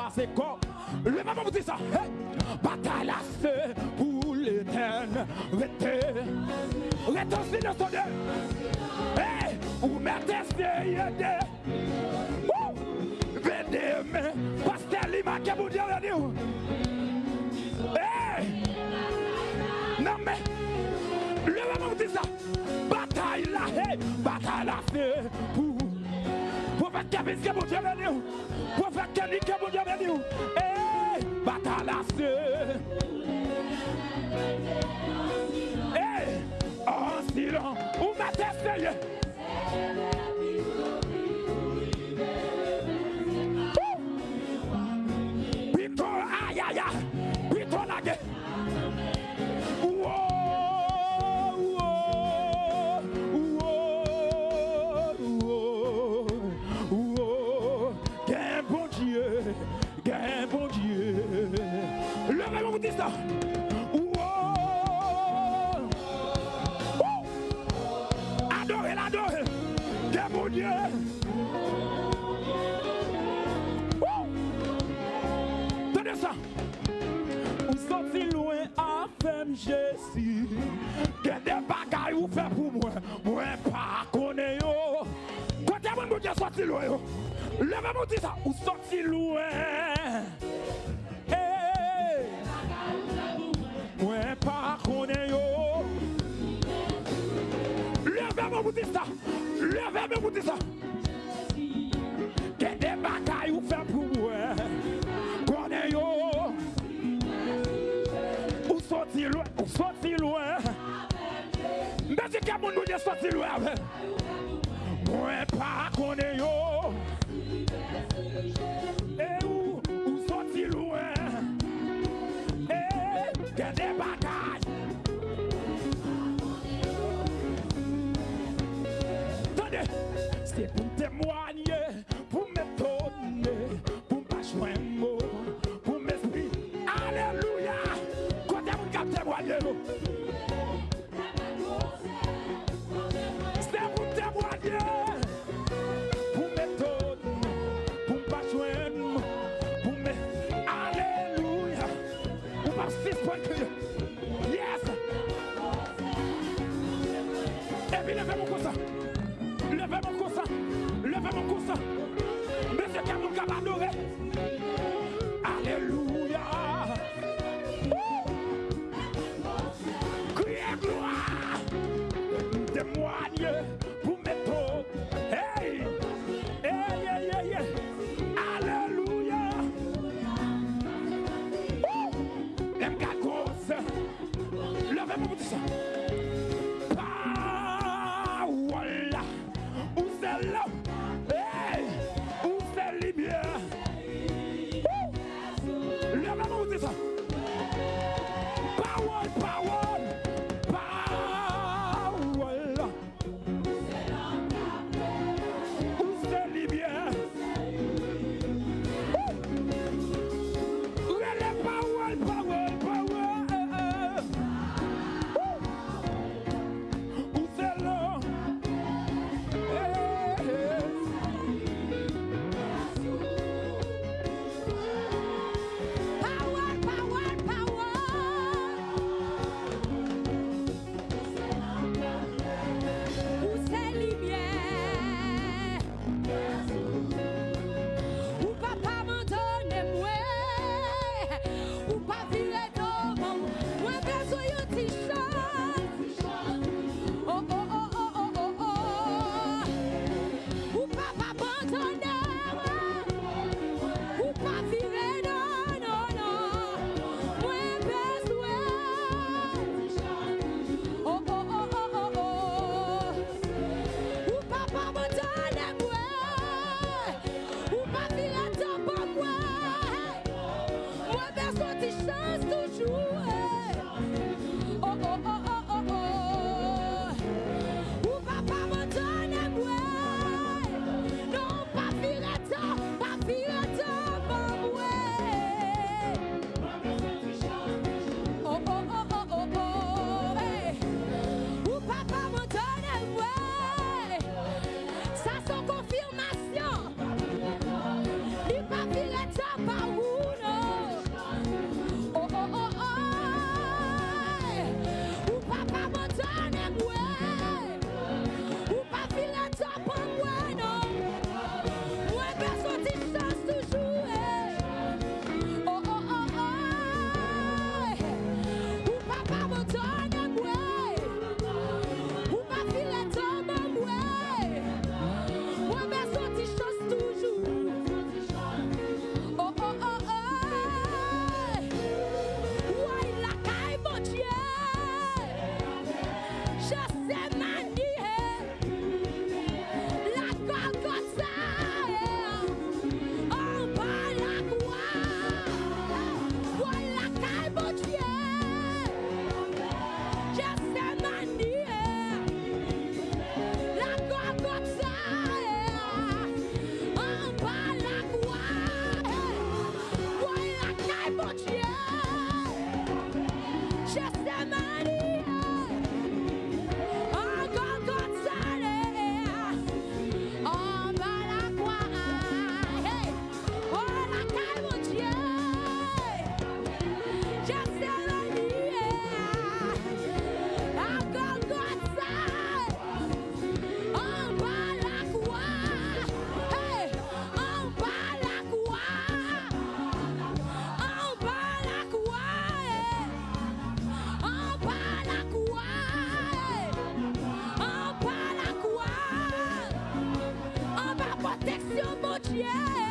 gothic sa Ou soti louen a fem jesi Gen de bagay ou fe pou mwen Mwen pa kone yo. Kote mwen mwen gen soti louen yo. Leve mwen di sa Ou soti louen That's not too have? yeah.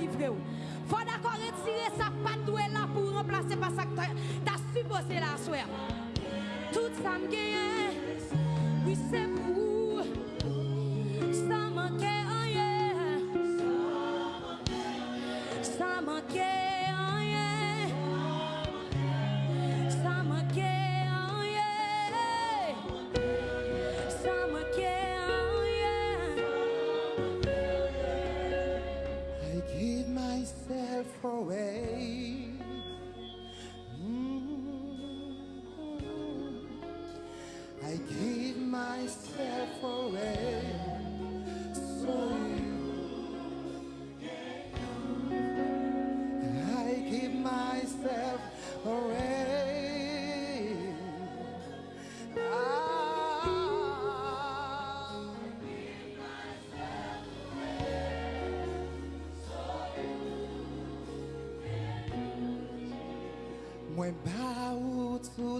I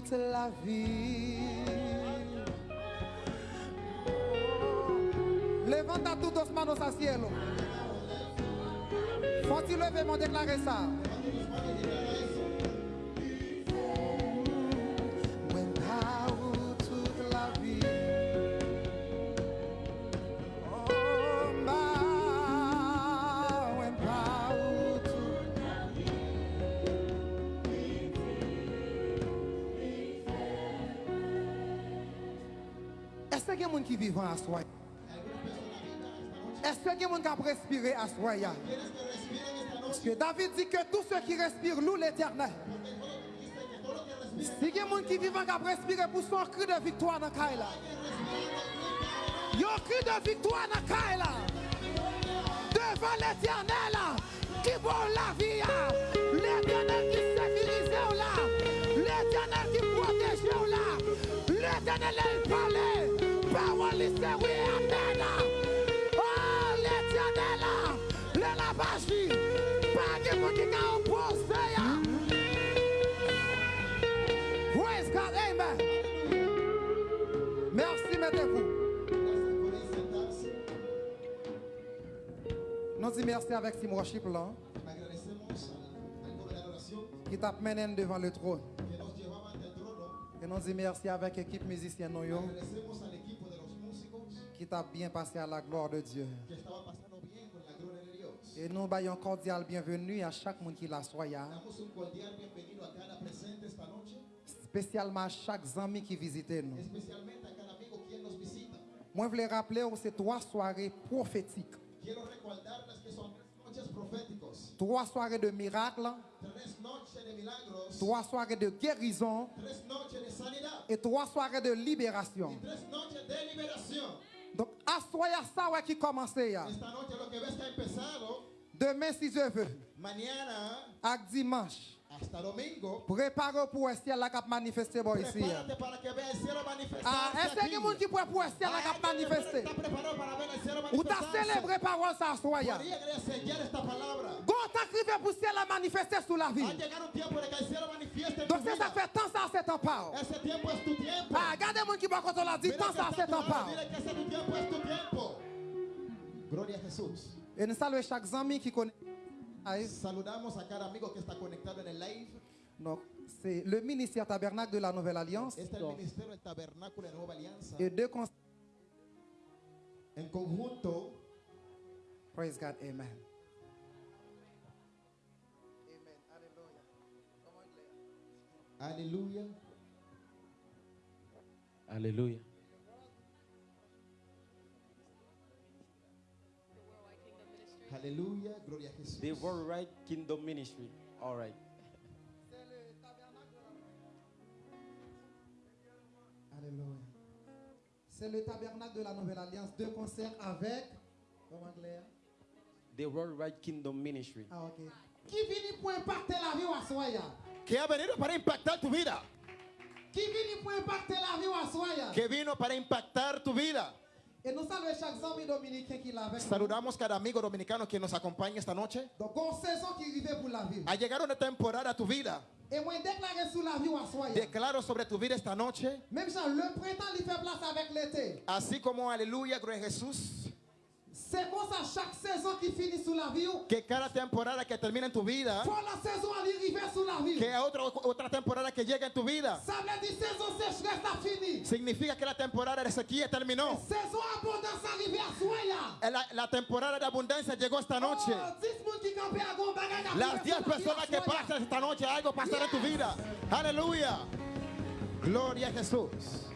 toute la vie. Levanta todos manos al cielo. Faut-il lever mon déclarer ça? A vivent à soi? Est-ce qu'il y a respirer à soi? Parce que David dit que tous ceux qui respirent louent l'éternel. Si a gens qui vivent qui peuvent respirer pour son cri de victoire dans Kaila. Yon cri de victoire dans Kaila. Devant l'éternel qui bon la vie. L'éternel qui sécurise là. L'éternel qui protège là. L'éternel il Merci, mettez-vous. Nous disons merci avec Sim Worship qui t'a mené devant le trône. Et nous disons merci avec l'équipe musicienne qui t'a bien passé à la gloire de Dieu. que estaba pasando bien con la gloria de Dios. Et nous baillons cordial bienvenue à chaque monde qui la soya, Damos un cordial bienvenido a cada presente esta noche, spécialement à chaque ami qui visite nous. especialmente a cada amigo quien nos visita. Moi, je voulais rappeler c'est trois soirées prophétiques, Quiero recordarles que son tres noches proféticos, trois soirées de miracles, trois soirées de guérison et trois soirées de libération. Donc, à soya ça ouais, qui commence empezado, Demain, si je veux, mañana à dimanche, hasta domingo, pour le ciel qui manifester bon ici. Ah, est-ce qu'il y a qui pour le ciel qui manifester? Ou t'as célébré parole ça soya. Crié pour le ciel là manifester sous la vie. Donc, c'est ça fait tant ça, c'est en. Ah, regardez moi qui va quand on l'a dit, tant ça, c'est en a. Et nous saluons chaque ami qui connaît. Aïe. Saludamos a cada amigo que está conectado en el live. Donc, c'est le ministère tabernacle de la Nouvelle Alliance Este es el ministerio del tabernáculo de Nueva Alianza. et deux cons- En conjunto, Praise God, Amen. aleluya. Aleluya. Aleluya, gloria a Jesús. The Worldwide Kingdom Ministry. All right. Alléluia. C'est le tabernacle de la Nouvelle Alliance, deux concerts avec. The Worldwide Kingdom Ministry. Ah, ok. Qui vient pour impacter la vie à soya? Que ha venido para impactar tu vida. Qui vient pour impacter la vie à soya? Que vino para impactar tu vida. Saludamos cada amigo dominicano que nos acompaña esta noche. Ha llegado una temporada a tu vida. Declaro sobre tu vida esta noche. Así como aleluya, gloria Jesús. C'est comme ça, chaque saison qui finit sous la vie, Que cada temporada que termina en tu vida, pour la saison arriver sous la vie. que otra, otra temporada que llega en tu vida, Ça veut dire saison sécheresse a fini. significa que la temporada de sequía terminó. Saison abondance arrivée à soya. La, la temporada de abundancia llegó esta noche. Oh, 10 moun qui campent à gon bagay qui Las arrive 10 sous la vie personas que pasan esta noche, algo pasará en tu vida. Aleluya. Gloria a Jesús.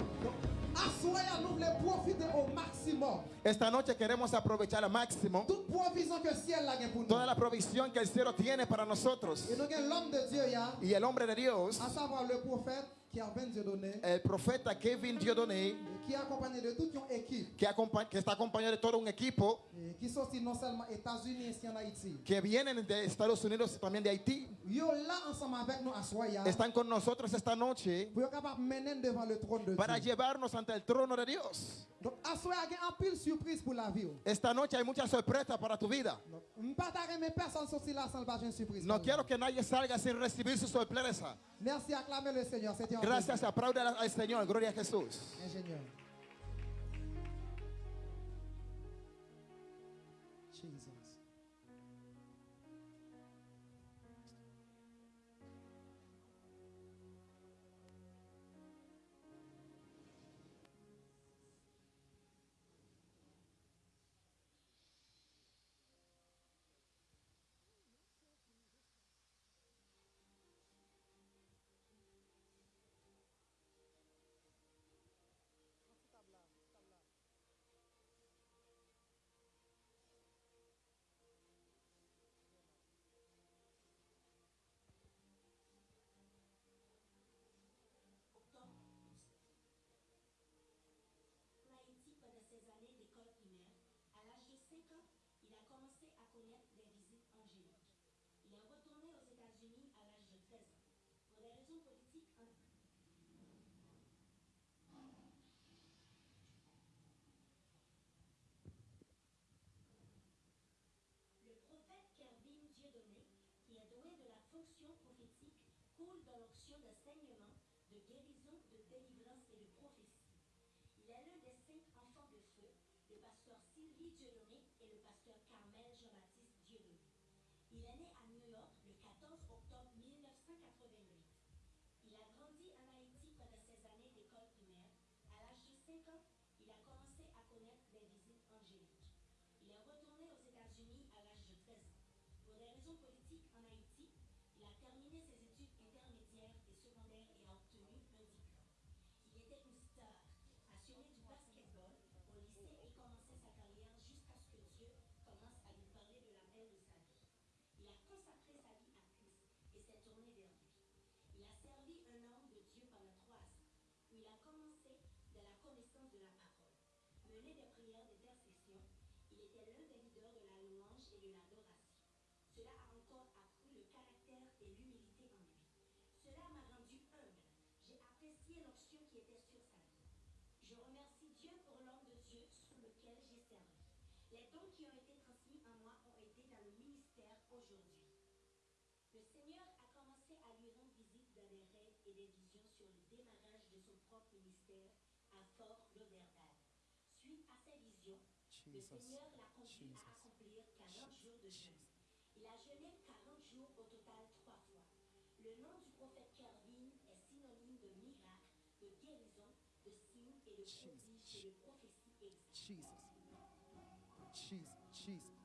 Esta noche queremos aprovechar al máximo Toute provision que le ciel a pour nous. toda la provisión que el cielo tiene para nosotros. Et nous avons l'homme de Dieu, ya, Y el hombre de Dios, à savoir le prophète qui a 20 Dieu donné, el profeta Kevin Dieudonné, qui est accompagné de toute une équipe que, acompa- que está acompañado de todo un equipo qui sont non seulement États-Unis ici en Haïti. que vienen de Estados Unidos y también de Haití. Yo là ensemble avec nous à Soya Están con nosotros esta noche pour être capable de mener devant le trône de para Dieu. llevarnos ante el trono de Dios. Donc à Soya il y a un pile surprise pour la vie. Esta noche hay muchas sorpresas para tu vida. No quiero que nadie salga sin recibir su sorpresa. Merci, acclamez le Seigneur. C'était un Gracias, apláudala al este Señor. Gloria a Jesús. Le prophète Kervin Dieudonné, qui est doué de la fonction prophétique, coule dans l'onction d'enseignement, de guérison, de délivrance et de prophétie. Il est l'un des cinq enfants de feu, le pasteur Sylvie Dieudonné et le pasteur Carmel Jean-Baptiste Dieudonné. Il est né à New York le 14 octobre 1988. Il a grandi en Haïti pendant ses années d'école primaire. À l'âge de 5 ans, il a commencé à connaître les visites angéliques. Il est retourné aux États-Unis à l'âge de 13 ans. Pour des raisons politiques en Haïti, il a terminé ses études intermédiaires et secondaires et a obtenu un diplôme. Il était une star, passionné du basketball au lycée et commençait sa carrière jusqu'à ce que Dieu commence à lui parler de l'appel de sa vie. Il a consacré sa vie à Christ et s'est tourné vers lui. Il a servi un homme de Dieu pendant trois ans, où il a commencé de la connaissance de la parole. Mené des prières d'intercession, il était l'un des leaders de la louange et de l'adoration. Cela a encore accru le caractère et l'humilité en lui. Cela m'a rendu humble. J'ai apprécié l'onction qui était sur sa vie. Je remercie Dieu pour l'homme de Dieu sous lequel j'ai servi. Les dons qui ont été transmis en moi ont été dans le ministère aujourd'hui. Le Seigneur a commencé à lui rendre visite dans des rêves et des visions sur le démarrage de son propre ministère à Fort Lauderdale. Suite à ces visions, le Seigneur l'a conduit à accomplir 40 jours de jeûne. Il a jeûné 40 jours au total trois fois. Le nom du prophète Kervin est synonyme de miracle, de guérison, de signes et de prodiges et de prophéties exactes. Jesus. Jesus. Jesus.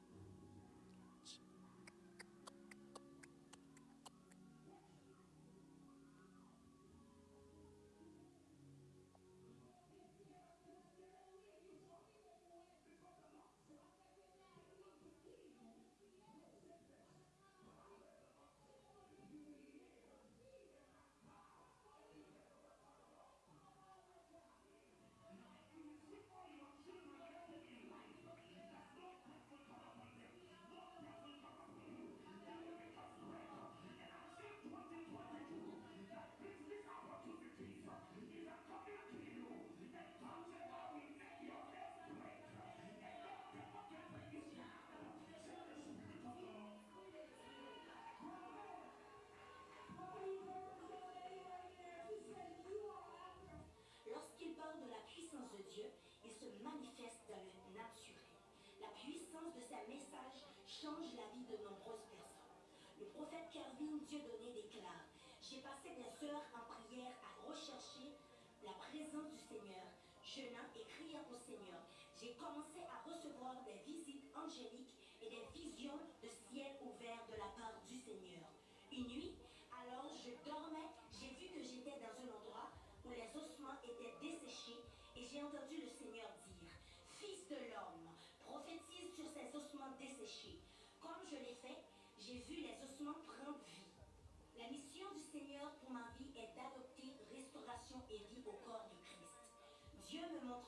Change la vie de nombreuses personnes. Le prophète Kervin Dieudonné déclare J'ai passé des heures en prière à rechercher la présence du Seigneur, jeûnant et criant au Seigneur. J'ai commencé à recevoir des visites angéliques et des visions de ciel ouvert de la part du Seigneur. Une nuit, alors je dormais, j'ai vu que j'étais dans un endroit où les ossements étaient desséchés et j'ai entendu le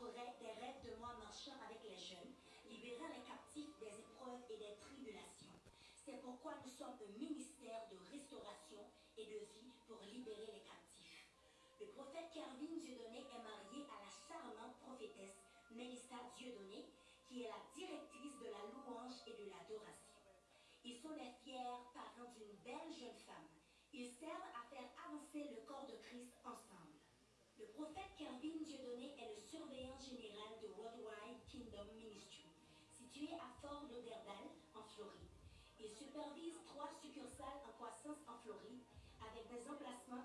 des rêves de moi marchant avec les jeunes, libérant les captifs des épreuves et des tribulations. C'est pourquoi nous sommes un ministère de restauration et de vie pour libérer les captifs. Le prophète Kervin Dieudonné est marié à la charmante prophétesse Mélissa Dieudonné, qui est la directrice de la louange et de l'adoration. Ils sont les fiers parents d'une belle jeune femme. Ils servent à faire avancer le corps de Christ ensemble. Le prophète à Fort Lauderdale, en Floride. Il supervise trois succursales en croissance en Floride, avec des emplacements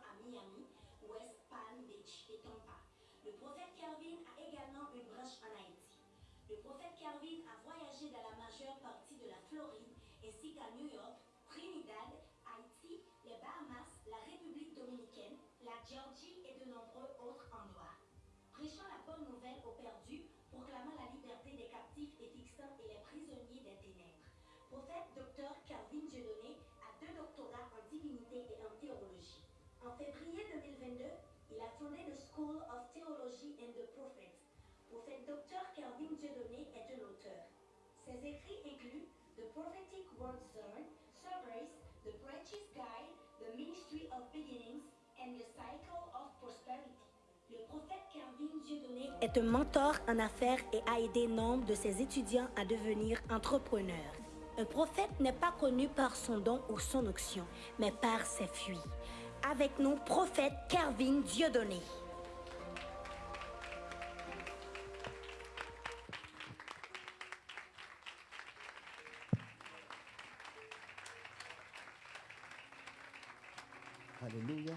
School of Theology and the Prophets. Prophète Dr Calvin Dieudonné est un auteur. Ses écrits incluent The Prophetic Word Zone, Surveys, The Preacher's Guide, The Ministry of Beginnings, and The Cycle of Prosperity. Le prophète Calvin Dieudonné est un mentor en affaires et a aidé nombre de ses étudiants à devenir entrepreneurs. Un prophète n'est pas connu par son don ou son onction, mais par ses fuites. Avec nous, prophète Calvin Dieudonné. Alléluia.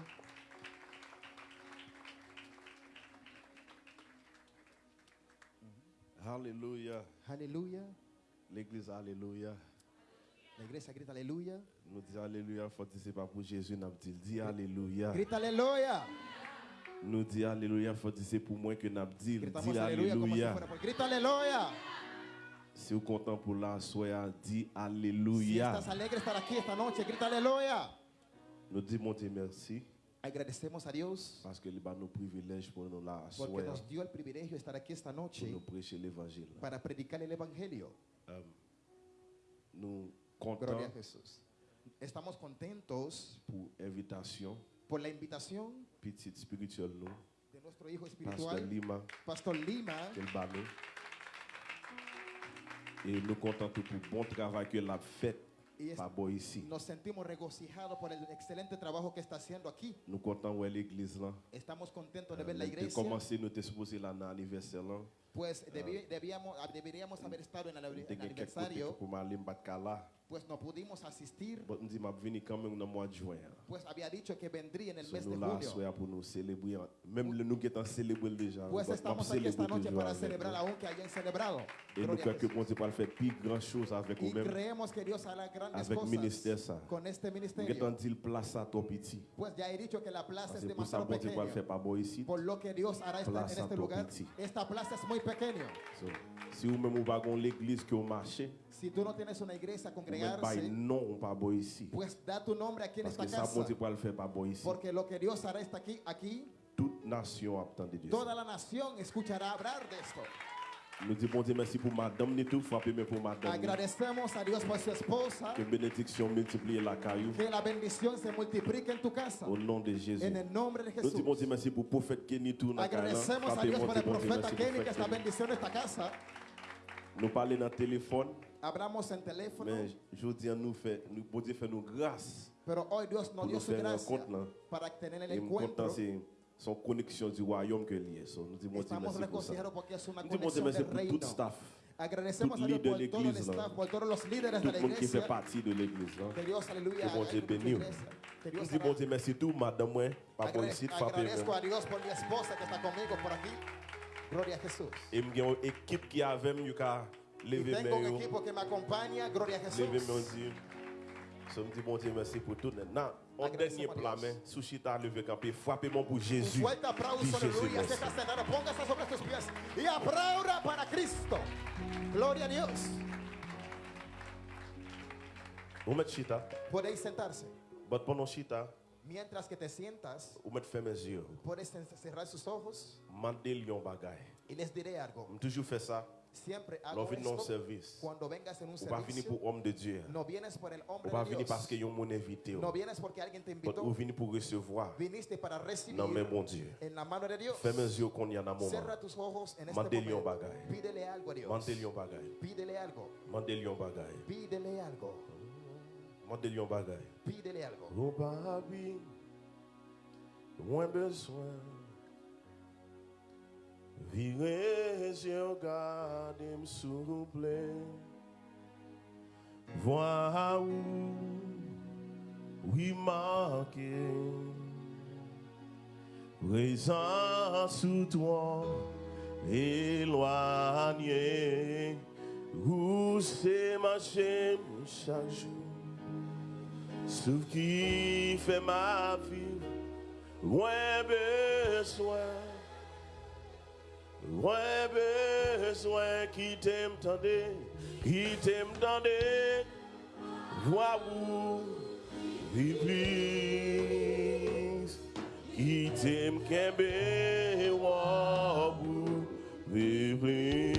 Alléluia. Alléluia. L'église, Alléluia. La iglesia grita aleluya. Nous disons Alléluia, faut dire c'est pas pour Jésus, nous dit dit Alléluia. Grita aleluya. Nous disons Alléluia, faut dire c'est pour moi que nous dit dit si Alléluia. Grita aleluya. Si vous êtes content pour la soirée, dit Si Alléluia. estás alegre estar aquí esta noche, grita aleluya. Nous disons merci. Agradecemos a Dios parce que il a nos privilèges pour nous la porque nos dio el privilegio de estar aquí esta para predicar a. Estamos contentos por la invitación petite spirituelle nous, de nuestro hijo Pasteur espiritual, Lima, Pastor Lima. qu'elle bat nous. Et nous comptons pour le bon travail que l'a fait Y es- ici. nos sentimos regocijados por el excelente trabajo que está haciendo aquí. Nous comptons où est l'église là. Estamos contentos de ver la De iglesia. commencer, nous étions supposés là dans l'anniversaire là. Pues debi- debíamos, ah, deberíamos haber estado en el, Nous en aniversario, pues no pudimos asistir. Juin. Pues había dicho que vendría en el mes de déjà. Pues estamos aquí esta noche para avec celebrar aún que hayan celebrado. Y creemos que Dios hará grandes cosas con este ministerio. Pues ya he dicho que la plaza es demasiado pequeña. Por lo que Dios hará en este lugar. Esta plaza es muy pequeña. So, si vous-même vous pas l'église qui au marché, Si tú no tienes una iglesia a vous même pas congregarse, non par boy ici. pues da tu nombre aquí en Parce esta que ça, bon casa. Dieu va le faire par boy ici. Porque lo que Dios hará está aquí, aquí, Toute nation attend de Dieu. toda la nación escuchará hablar de esto. Nous disons bon Dieu merci pour madame ni tout, frappez mais pour madame. Agradecemos a Dios por su esposa, Que bénédiction multiplie la caillou. que la bendición se multiplique en tu casa. Au nom de Jésus. En el nombre de Nous Jesús. disons bon Dieu merci pour le prophète Kenny tout là. Agradecemos a Dios por el profeta Kenny que está bendiciendo esta casa. Nous parlons dans le téléphone, Hablamos en teléfono, mais je dis nous fait, nous, bon Dieu fait nous grâce. pero hoy Dios nos Pour dio nous su gracia para tener el encuentro. Son connexion du royaume que lié. So, nous disons Dieu merci pour ça. Nous disons merci pour tout staff, Agradecemos a Dios por todo el staff, por todos los líderes tout de la le monde qui fait partie de l'église. Que Dios, aleluya, Que bon haga Dieu con tu bénisse. iglesia. Que Nous disons bon Dieu merci tout, madame, moi, ici, Agradezco a Dios por mi esposa que está conmigo por aquí. Gloria a Jesús. Et j'ai une équipe qui est avec moi, qui levé tengo un mes equipo que me acompaña. Gloria a Jesús. Levé mes yeux. So, me dis bon Dieu merci pour tout. Maintenant, En dernier plat, mais sushi t'a levé campé, frappez-moi pour Jésus. Ponga sobre tus pies y aplauda para Cristo. Gloria a Dios. Vamos chita. Podéis sentarse. But pendant chita, Mientras que te sientas, puedes cerrar sus ojos y les diré algo. Toujours fait ça. L'on vient dans service. On va venir pour homme de Dieu. On va venir parce qu'il y a. On pour recevoir. Non Dieu. Fais mes yeux qu'on y en a. Mandez-lui un bagage. Mandez-lui un bagage. Mandez-lui un bagage. Mandez-lui un bagage. Algo. Virez eu gade suple, Vwa ou Wimake Rezan sou toi Eloigne Ou se mache Chak jou Sou ki fe ma vi Ou en Mwen bezwen ki te mtande, ki te mtande, Jwa wou, vi plis, Ki te mkebe wou, vi.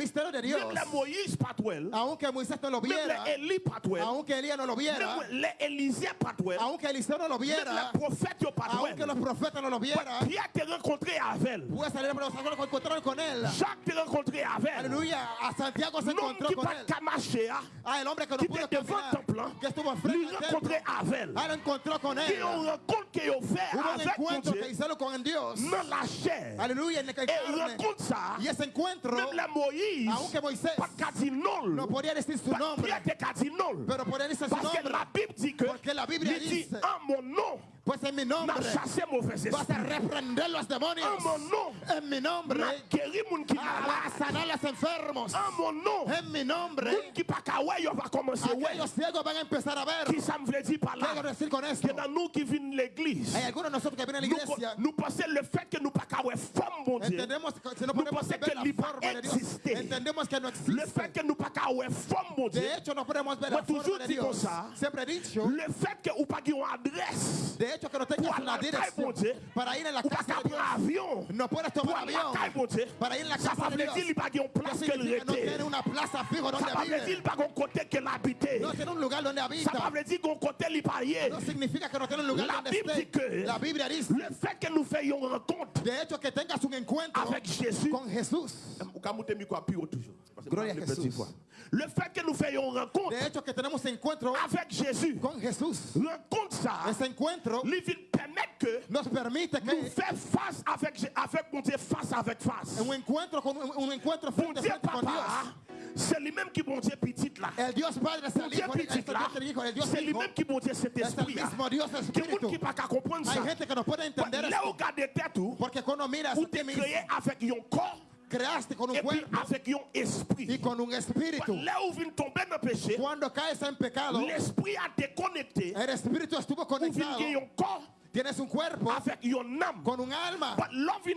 misterio de Dios, Même les Moïse pas tout elle. aunque Moisés no lo Même viera, les Élie pas tout elle. aunque Elías no lo viera, Même les Élisée pas tout elle. aunque Eliseo no lo Même viera, les prophètes yo pas tout aunque los elle. profetas no lo vieran, Pierre te rencontré avec elle. puede salir pero se encontraron con él. Jacques te rencontré avec elle. Aleluya, a Santiago se L'homme encontró qui con pas él. qu'à marcher, hein, Ah, el hombre que no qui pudo était devant le caminar, temple, hein, que estuvo lui frente al templo, rencontré avec elle. ah, lo encontró con él. on rencontre fait Hubo un avec encuentro Dieu que hicieron con Dios. dans la chair. Aleluya, en el Et carne. rencontre ça. Y ese encuentro, Même la Moïse, aunque Moisés pas no podía decir su Pas nombre, Pierre pero podía decir su Parce que nombre. la Bible dit que Porque la Biblia il dit dice, en mon nom, pues en mi nombre vas a reprender los demonios. En mon nom, En mi nombre a sanar los enfermos. En mon nom, En mi nombre, moun qui pas qu'à ouais, yo va commencer ouais. aquellos ciegos van a empezar a ver. Qui ça me veut dire par ¿Qué quiero là? decir con esto? Que dans nous qui viennent l'église, Hay algunos de nosotros que vienen a la nous, iglesia, nous pensons le fait que nous pas qu'à mon Dieu. Nous pensons que existe. entendemos que no Le fait que nous pas qu'à mon Dieu. De hecho, no podemos ver Moi, la toujours forma de dis comme Dios. ça. Siempre he dicho, Le fait que ou pas que no tengas una dirección para ir en la casa de Dios. Avión, no puedes tomar avión para ir en la casa de Dios. No tiene una plaza donde vive. No tiene un lugar donde habita. No significa que no tiene un lugar donde esté. La Biblia dice de hecho que tengas un encuentro con Jesús. Gloria a Jesús. Le fait que nous fassions une rencontre De hecho, que tenemos encuentro avec Jésus, con Jesús. rencontre ça, Ese encuentro vient permettre que nos permite nous que fassions face avec, mon Dieu, face avec face. un encuentro con un, encuentro frente Dieu frente con Dios. papa, c'est lui-même qui mon Dieu petit là. El Dios Padre es Mon el Dieu Hijo, petit là, c'est lui-même qui mon Dieu cet Es el esprit là. mismo Dios Que Espíritu. qui pas comprendre ça. Hay gente que no puede entender Là où esto. regarde tête tout, Porque cuando miras ou mismo, créé avec un corps creaste con un cuerpo avec un esprit. y con un espíritu. Là où vient tomber dans le péché, Cuando caes en pecado, l'esprit a déconnecté. el espíritu estuvo conectado. un Tienes un cuerpo avec une âme. con un alma. But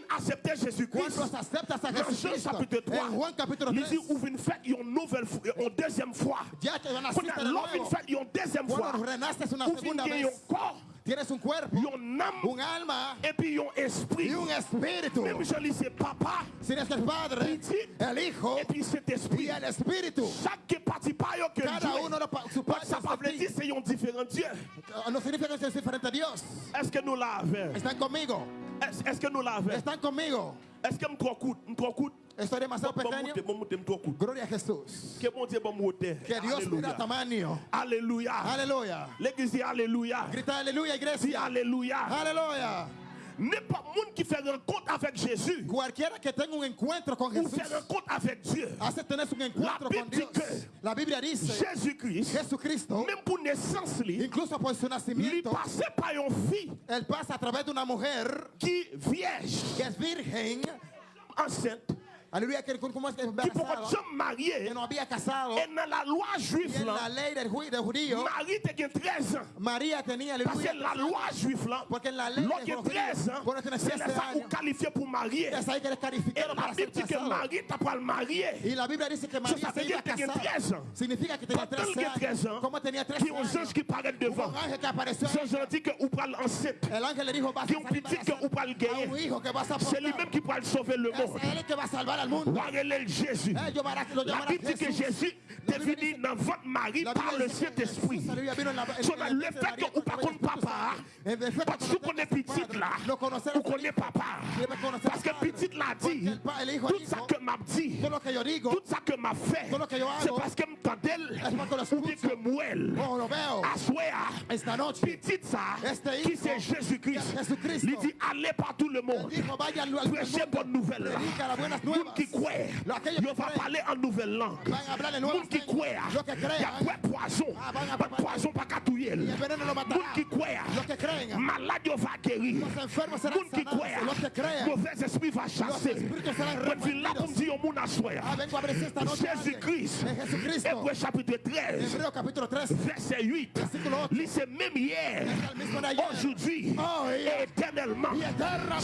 accepter Jésus-Christ. Cuando aceptas a Dans Jean Jesucristo, chapitre 3, en Juan capítulo il 3, dit où vient faire une nouvelle une deuxième fois. ya te naciste de une deuxième fois, Cuando renaces una où vient segunda gagner vez, un corps, tienes un cuerpo, un alma et puis un esprit. y un espíritu. Même je papa Si eres el Padre, Petit. el Hijo et puis cet esprit. y el Espíritu. Chaque parti pas yo que Cada uno de su parte ça veut dire c'est un différent Dieu. No significa que es diferente a Dios. Est-ce que nous l'avons? Están conmigo. Est-ce que nous l'avons? Están conmigo. Est-ce que nous trop coûte? Nous trop coûte? Estoy demasiado Bon pequeño. monte, bon monte, nous trop coûte. Gloria a Jesús. Que bon Dieu bon monte. Que Dios mira Alléluia. tamaño. Alléluia. Aleluya. L'église dit Alléluia. Grita aleluya, Dis iglesia. Alléluia. Aleluya. N'importe monde qui fait rencontre avec Jésus Cualquiera que tenga un encuentro con ou Jesús, fait rencontre avec Dieu, hace tener un encuentro La con Bible Dios. dice La Biblia dice, Jésus-Christ, Jesucristo, même pour naissance, lui, incluso por su lui nacimiento, passait par une fille él pasa a través de una mujer qui vierge, que es virgen. enceinte, Aleluya, que como es qui pour embarazada, jamais había casado. Et dans la loi juive, là, judío, Marie était 13 ans. Parce que la loi juive, là, Porque en la ley l'autre de los 13 ans, c'est 13 là ça ou qualifié pour marier. Et la Bible dit que. Marie t'a pas marier. La Biblia dice que Ça, María ça veut dire que casar. 13 ans. Significa que tenía Pendant 13 que 13 ans, años. ¿Cómo tenía 13 Qui ont ange qui paraît devant. Dit que ou pral enceinte. Qui ont petit que ou un gagner. hijo que vas a C'est lui-même qui pourra sauver le monde. Jésus. Eh, lo La Bible dit que. Jésus La est Biblia venu dice- dans votre mari par le Saint-Esprit. Le fait que contre el Espíritu papa, parce que que tu connais no tengas petit padre, là, no conocer ou al connais papa. Parce que padre. petit l'a dit, tout ça que m'a dit, tout ça que m'a fait, c'est parce que m'entendait ou bien escucho. que muel. oh, lo veo. Assoya, Esta noche, petit ça, qui c'est Jésus-Christ? Il dit allez par tout le monde. Prêchez bonne nouvelle. Qui croit, il va parler en nouvelle langue. A Moun qui croit, il y a poison. Ah, a- Pas de poison pas qu'à touiller. Y el veneno lo Moun qui croit, malade il va guérir. Moun qui croit, mauvais esprit va chasser. suis là pour dire au monde à soi. Ah, a esta noche. Jésus-Christ. Hébreu chapitre 13, Hebreo capítulo 3. verset 8. Versículo 8. Lui, c'est même hier, aujourd'hui, Oh, et éternellement. Eternamente.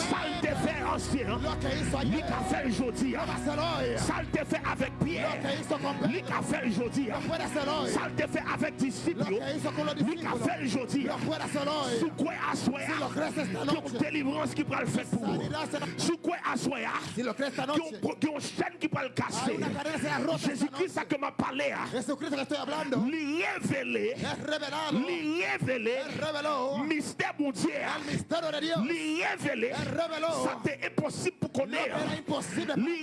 Ça il qu'a fait aujourd'hui. día. Salte avec Pierre. Salte fe avec disciples. Li ka fel jodi. Sou kwe aswea. Ki yon délivrance ki pral fèt pou ou. Sou kwe aswea. Ki. Jésus-Christ sa ke ma pale a. Li revele. Li revele. Bon Dieu. Li revele. Sa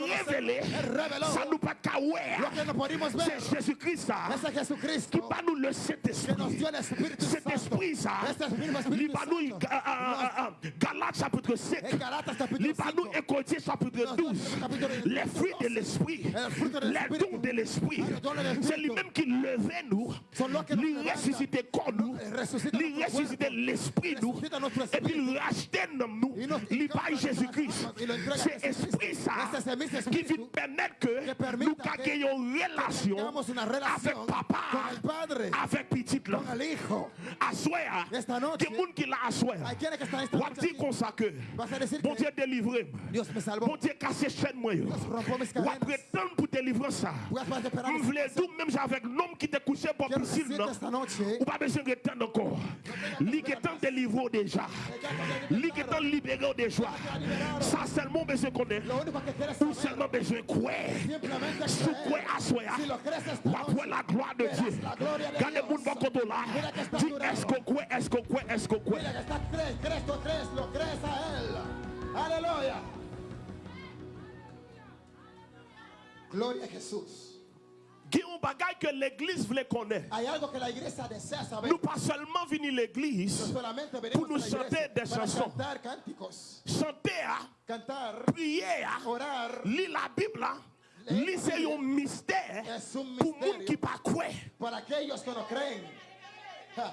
révélé, ça nous pas podemos ver. C'est Jésus-Christ qui va nous le Saint-Esprit. Cet esprit ça, il va nous, ah, ah, ah, ah, Galates chapitre 5, En Galatas capítulo il va nous 5. écouter chapitre 12, les fruits de l'esprit, les dons de l'esprit. Dons de l'Espíritu. C'est lui-même qui levait nous, levanta. ressuscitait corps nous, nuestro ressuscitait l'esprit nous, et puis il rachetait nous, il paye Jésus-Christ. C'est esprit ça Qui vient permettre que nous ayons une relation avec papa, avec petit là. Assoir, que monde qui l'a assoir. On aquí. comme ça que bon Dieu délivre. Bon Dieu casse chaîne moi. On prétendre pour délivrer ça. On voulait tout même avec l'homme qui t'a couché pour piscine. noche Ou pas besoin de temps encore. Lui qui est délivré déjà. Lui qui est libéré déjà. Ça seulement besoin qu'on est. seulement besoin quoi. simplemente Sous quoi assoya. Ou la gloire de Dieu. de Quand le monde va contre là. Dis est-ce qu'on croit, est-ce qu'on croit, est-ce qu'on crees, lo crees a Él. Aleluya. Gloria a Jesús. Que l'église voulait connaître. Nous pas seulement venir l'église, Pour nous chanter des chansons. chanter, prier, lire la Bible, ah, lire c'est un mystère pour les gens qui pas croient. pas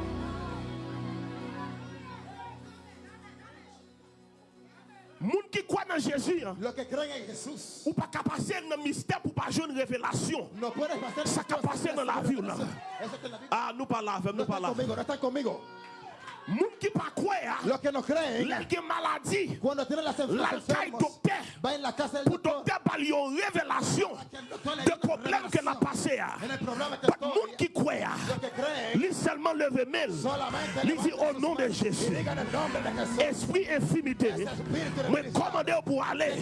gens qui croient dans Jésus, Jesús. ou pas qu'à passer dans le mystère pour pas jouer une révélation. Ça qu'a passé dans la vie. Ah, nous pas là, No nous pas là. Les gens qui pas croient, ah, la la par une révélation de passé. ah. Ah. creen, Lui seulement lever mail. solamente Lui dit levanten au sus nom de Jésus. Esprit infimité, me commandez pour aller.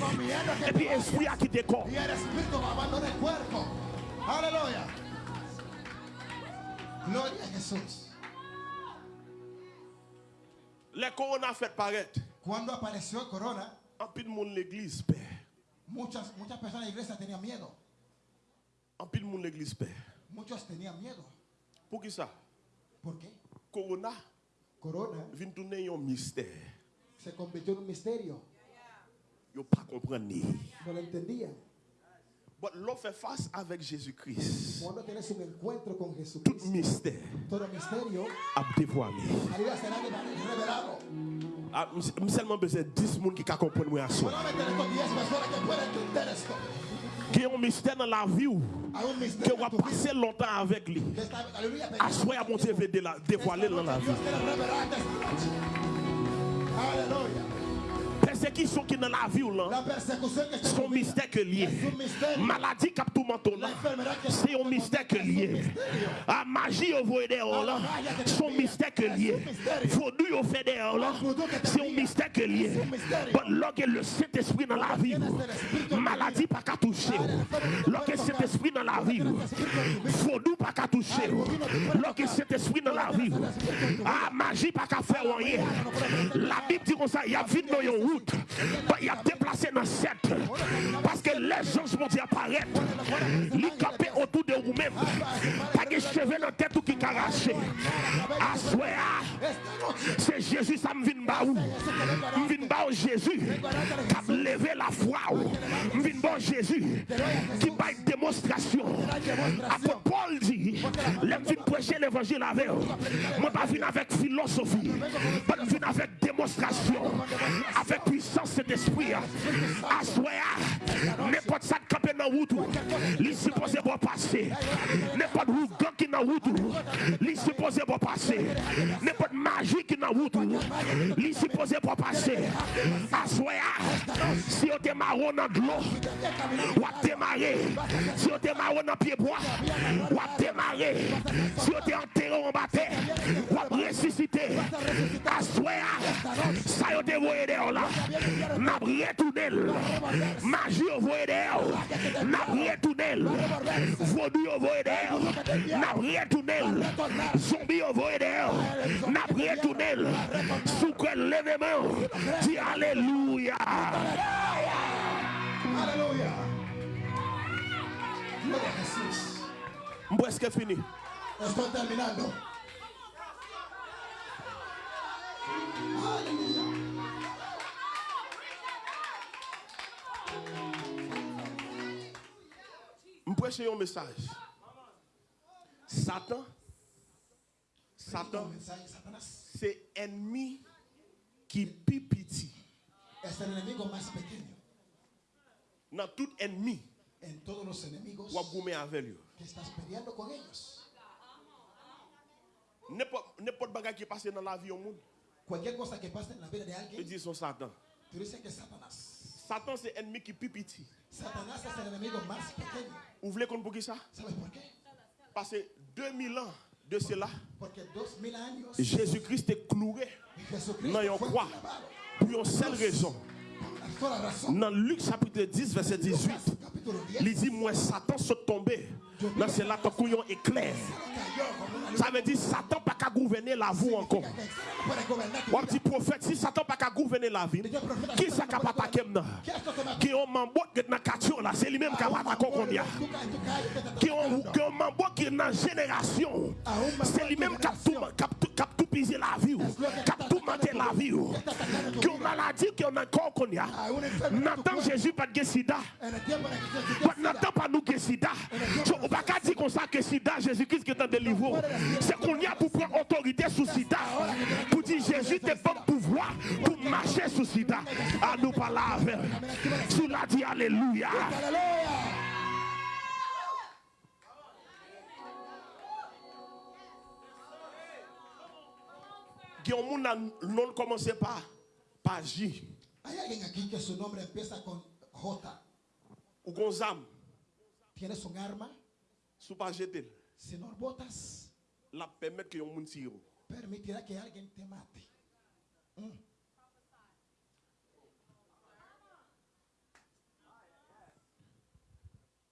Et puis esprit a quitté corps. Y el espíritu va a abandonar el cuerpo. Aleluya. Gloria a Jesús. Les corona fait paraître. Cuando apareció el corona, En pile monde l'église père. muchas, muchas personas de la iglesia tenían miedo. En pile monde l'église père. Muchos tenían miedo. Pour qui ça? ¿Por qué? Corona Corona vient tourner un mystère. se convirtió en un misterio. Yo pas comprendre. No lo entendían. But l'on fait face avec Jésus-Christ. Tout mystère a dévoilé. revelado. Ah, seulement besoin de 10 personnes qui comprendre moi à soi. Solamente estos 10 personas que pueden entender esto. Qui ont un mystère dans la vie un que va passer longtemps avec lui. À soi, mon Dieu dévoiler dans la vie. Dios Persécution qui est dans la vie ou là, La son mystère que lié. un. Maladie qui a tout menton là, La c'est un mystère que lié. Ah, magie au voie dehors là, son mystère que lié. Vaudou au fait dehors là, c'est un mystère que lié. Lorsque le Saint-Esprit dans la vie, maladie pas qu'à toucher. Lorsque le Saint-Esprit dans la vie, vaudou pas qu'à toucher. Lorsque le Saint-Esprit dans la vie, ah, magie pas qu'à faire rien. La Bible dit comme ça, il y a vite dans une route, il y a déplacé dans cette. Parce que les anges vont dire apparaître. Li campé autour de vous-même. Pas de cheveux dans la tête ou qui caraché. Assoya. C'est Jésus, ça me vient ba ou. Me vient ba ou Jésus? Qui a levé la foi ou. Me vient ba ou Jésus? Qui bat une démonstration? Après Paul dit, l'aime vient prêcher l'évangile avec eux. Moi pas avec philosophie. Pas venir avec démonstration. Avec puissance cet d'esprit. Assoya, n'importe ça de camper dans route Il supposé bon passer. N'importe où gang qui dans route Il supposé bon passer. N'importe magie qui dans route Il supposé bon passer. Assoya, si on te marron dans l'eau, ou à démarrer. Si on te marron dans pied bois, ou à démarrer. Si on te enterré en bataille, ou à ressusciter. Assoya, ça y est dévoyé dehors là. Nap retounel. Maji yo voye deyo. Nap retounel. Vodu yo voye deyo. Nap retounel. Zombi yo voye deyo. Nap retounel. Soukwe leveman. Ti aleluya. Aleluya. Mbweske fini. Estoy terminando. Aleluya. Je prêche un message. Satan, Satan, c'est ennemi qui pequeño. Dans tout ennemi, En todos los enemigos que estás peleando con ellos. N'importe bagage qui passe dans la vie au monde, Cualquier cosa que pase en la vida de son Satan. tú dices que es Satanás. Satan, c'est ennemi qui es el enemigo más pequeño. Vous voulez qu'on pour qui ça? Parce que 2000 ans de cela, Jésus-Christ est cloué dans une croix pour une seule raison. Dans Luc chapitre 10, verset 18, Capítulo 10. il dit Moi, Satan se tombé. Dans c'est là ton couillon éclair. Ça veut dire Satan gouverner la vie encore. Que vida. petit prophète, si Satan pas qu'à gouverner la vie, qui ça capable attaquer maintenant? ¿Qué es lo que me Qui ont mambo qui est dans la là, c'est lui-même qui a attaqué qu'on y a. Tú caes, tú caes, que te está Qui mambo qui est dans la génération. C'est lui-même qui a tout pisé la vie, qui a tout manqué la vie. Maladie, qui ont encore qu'on y a. A N'entend cuerpo. Jésus pas de sida. En el que Jesús Pas- nous que sida. Je- On va pas dire comme ça que sida, Jésus-Christ qui est en délivré. C'est qu'on y a pour prendre autorité sous sida. Pour dire Jésus te donne pouvoir pour marcher sous sida. À nous pas là avec. Dit Alléluia. Qui ont non commencé par par J Hay alguien aquí que su nombre empieza con J? ou gonzam Tienes un arma, sous pas jeter. si no botas, La permettre que yon moun tire. permitirá que alguien te mate. Mm.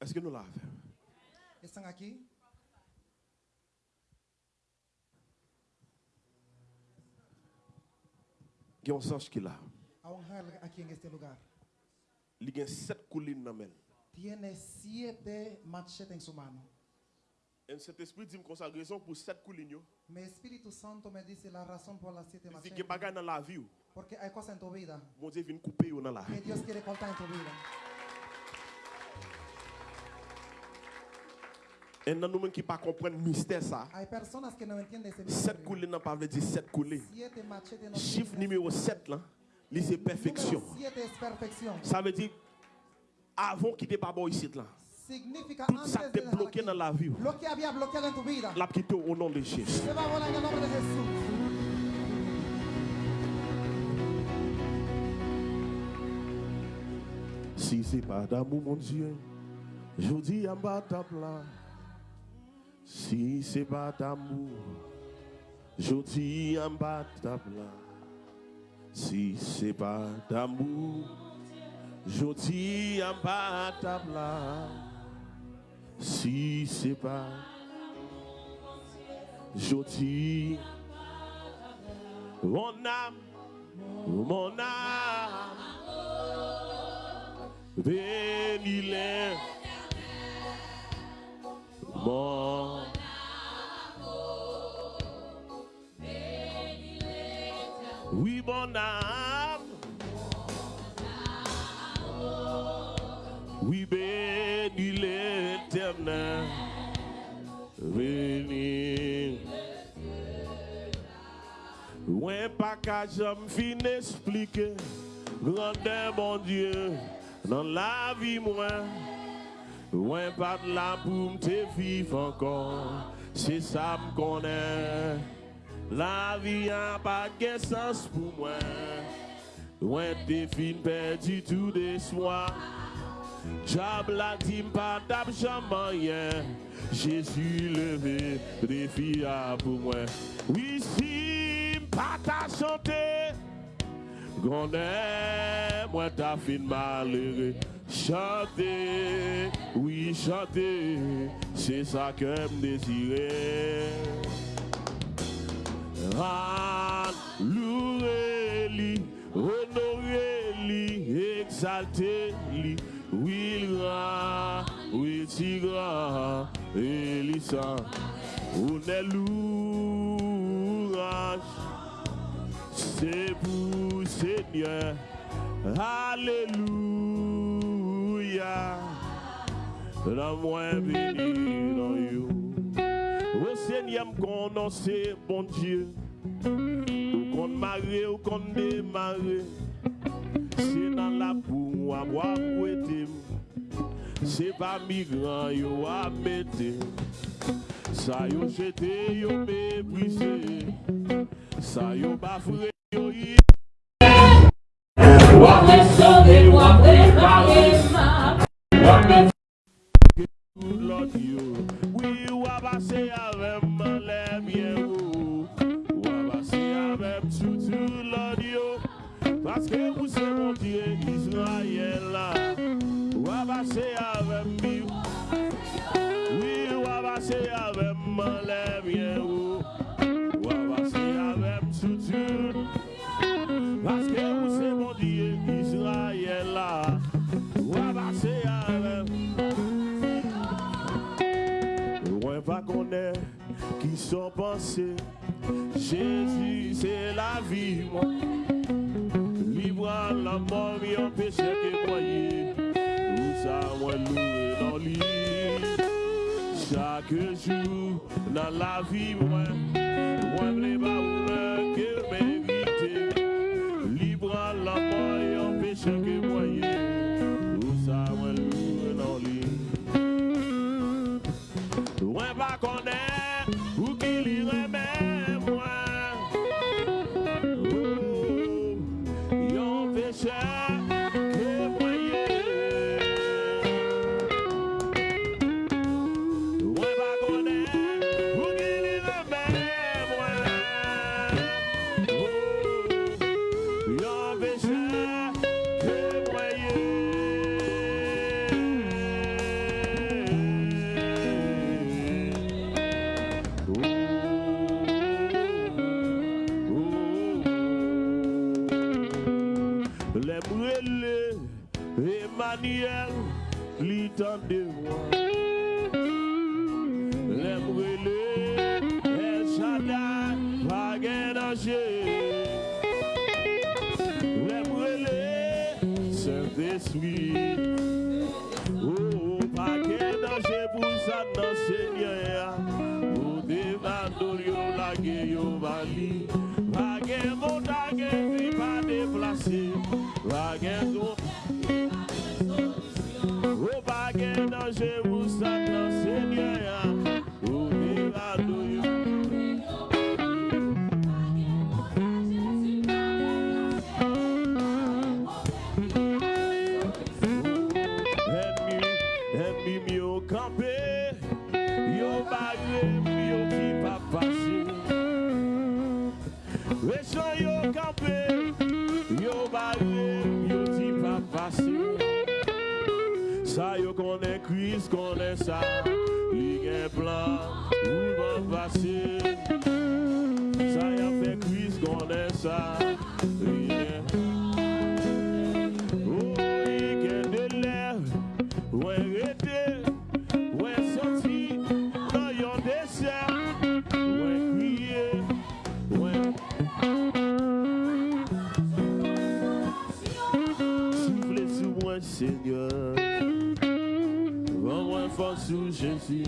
Est-ce que nous l'avons fait? ¿Están este lugar. Il y a sept collines men. Tiene siete machetes en su mano. Et cet esprit dit comme ça raison pour Santo me la siete Il dit machetes. que dans la vie. ou, Porque hay cosas en tu vida Bon Dieu vient couper dans la que vie. Dios quiere cortar en tu vida. Et nous qui pas comprendre mystère ça. Sept collines n'a pas veut dire sept no Chiffre numéro 7 là, c'est perfection. Ça veut dire avant qu'il n'ait pas bon ici là. Tout ça dejar bloqué dans la vie. La quitté au nom de Jésus. Si c'est pas d'amour, mon Dieu, je dis en bas ta plat. Si c'est pas d'amour, je dis en bas. Si c'est pas d'amour, je dis en bas. Si c'est pas, je dis mon âme, mon âme. Bénis-les. Mon mon âme. Oui, bénis l'éternel. Bénis. Ouais, pas qu'à jamais fin expliquer. Grandeur, mon Dieu, dans la vie, moi. Ouais, pas de là pour me vivre encore. C'est ça me connaît. La vie a pas de sens pour moi. Ouais, t'es fin perdu tout de soi. Diable la pas d'argent rien. Jésus levé, défi pour moi. Oui, si pas ta. Qu'on est, moi t'as fin malheureux. Chanter, oui, chanter, c'est ça que me désirait. Loué li, honoré li, exalté li, oui ra, oui tira, Elisa, on est l'ouvrage, c'est vous Seigneur, Alléluia, la moins bénie dans you. Seigneur konon se bon Diyo Ou kon mare ou kon demare Se nan la pou wap wap wete Se pa migran yo wap mete Sa yo jete yo mebrise Sa yo bafre yo yi Wap resone wap repare Wap repare Wap repare Paske ou se montye Israel la. Wabase avem bi Oui wabase avem malem ye ou. Wabase avem soutun Paske ou se montye Israel la. Wabase avem. Mwen pa konen ki son panse. Jésus se la vi mwen Mort, mi en péché que croyez. Où ça, moi, loué dans l'île. Chaque jour, dans la vie, moi, moi, les baouleurs que mérité.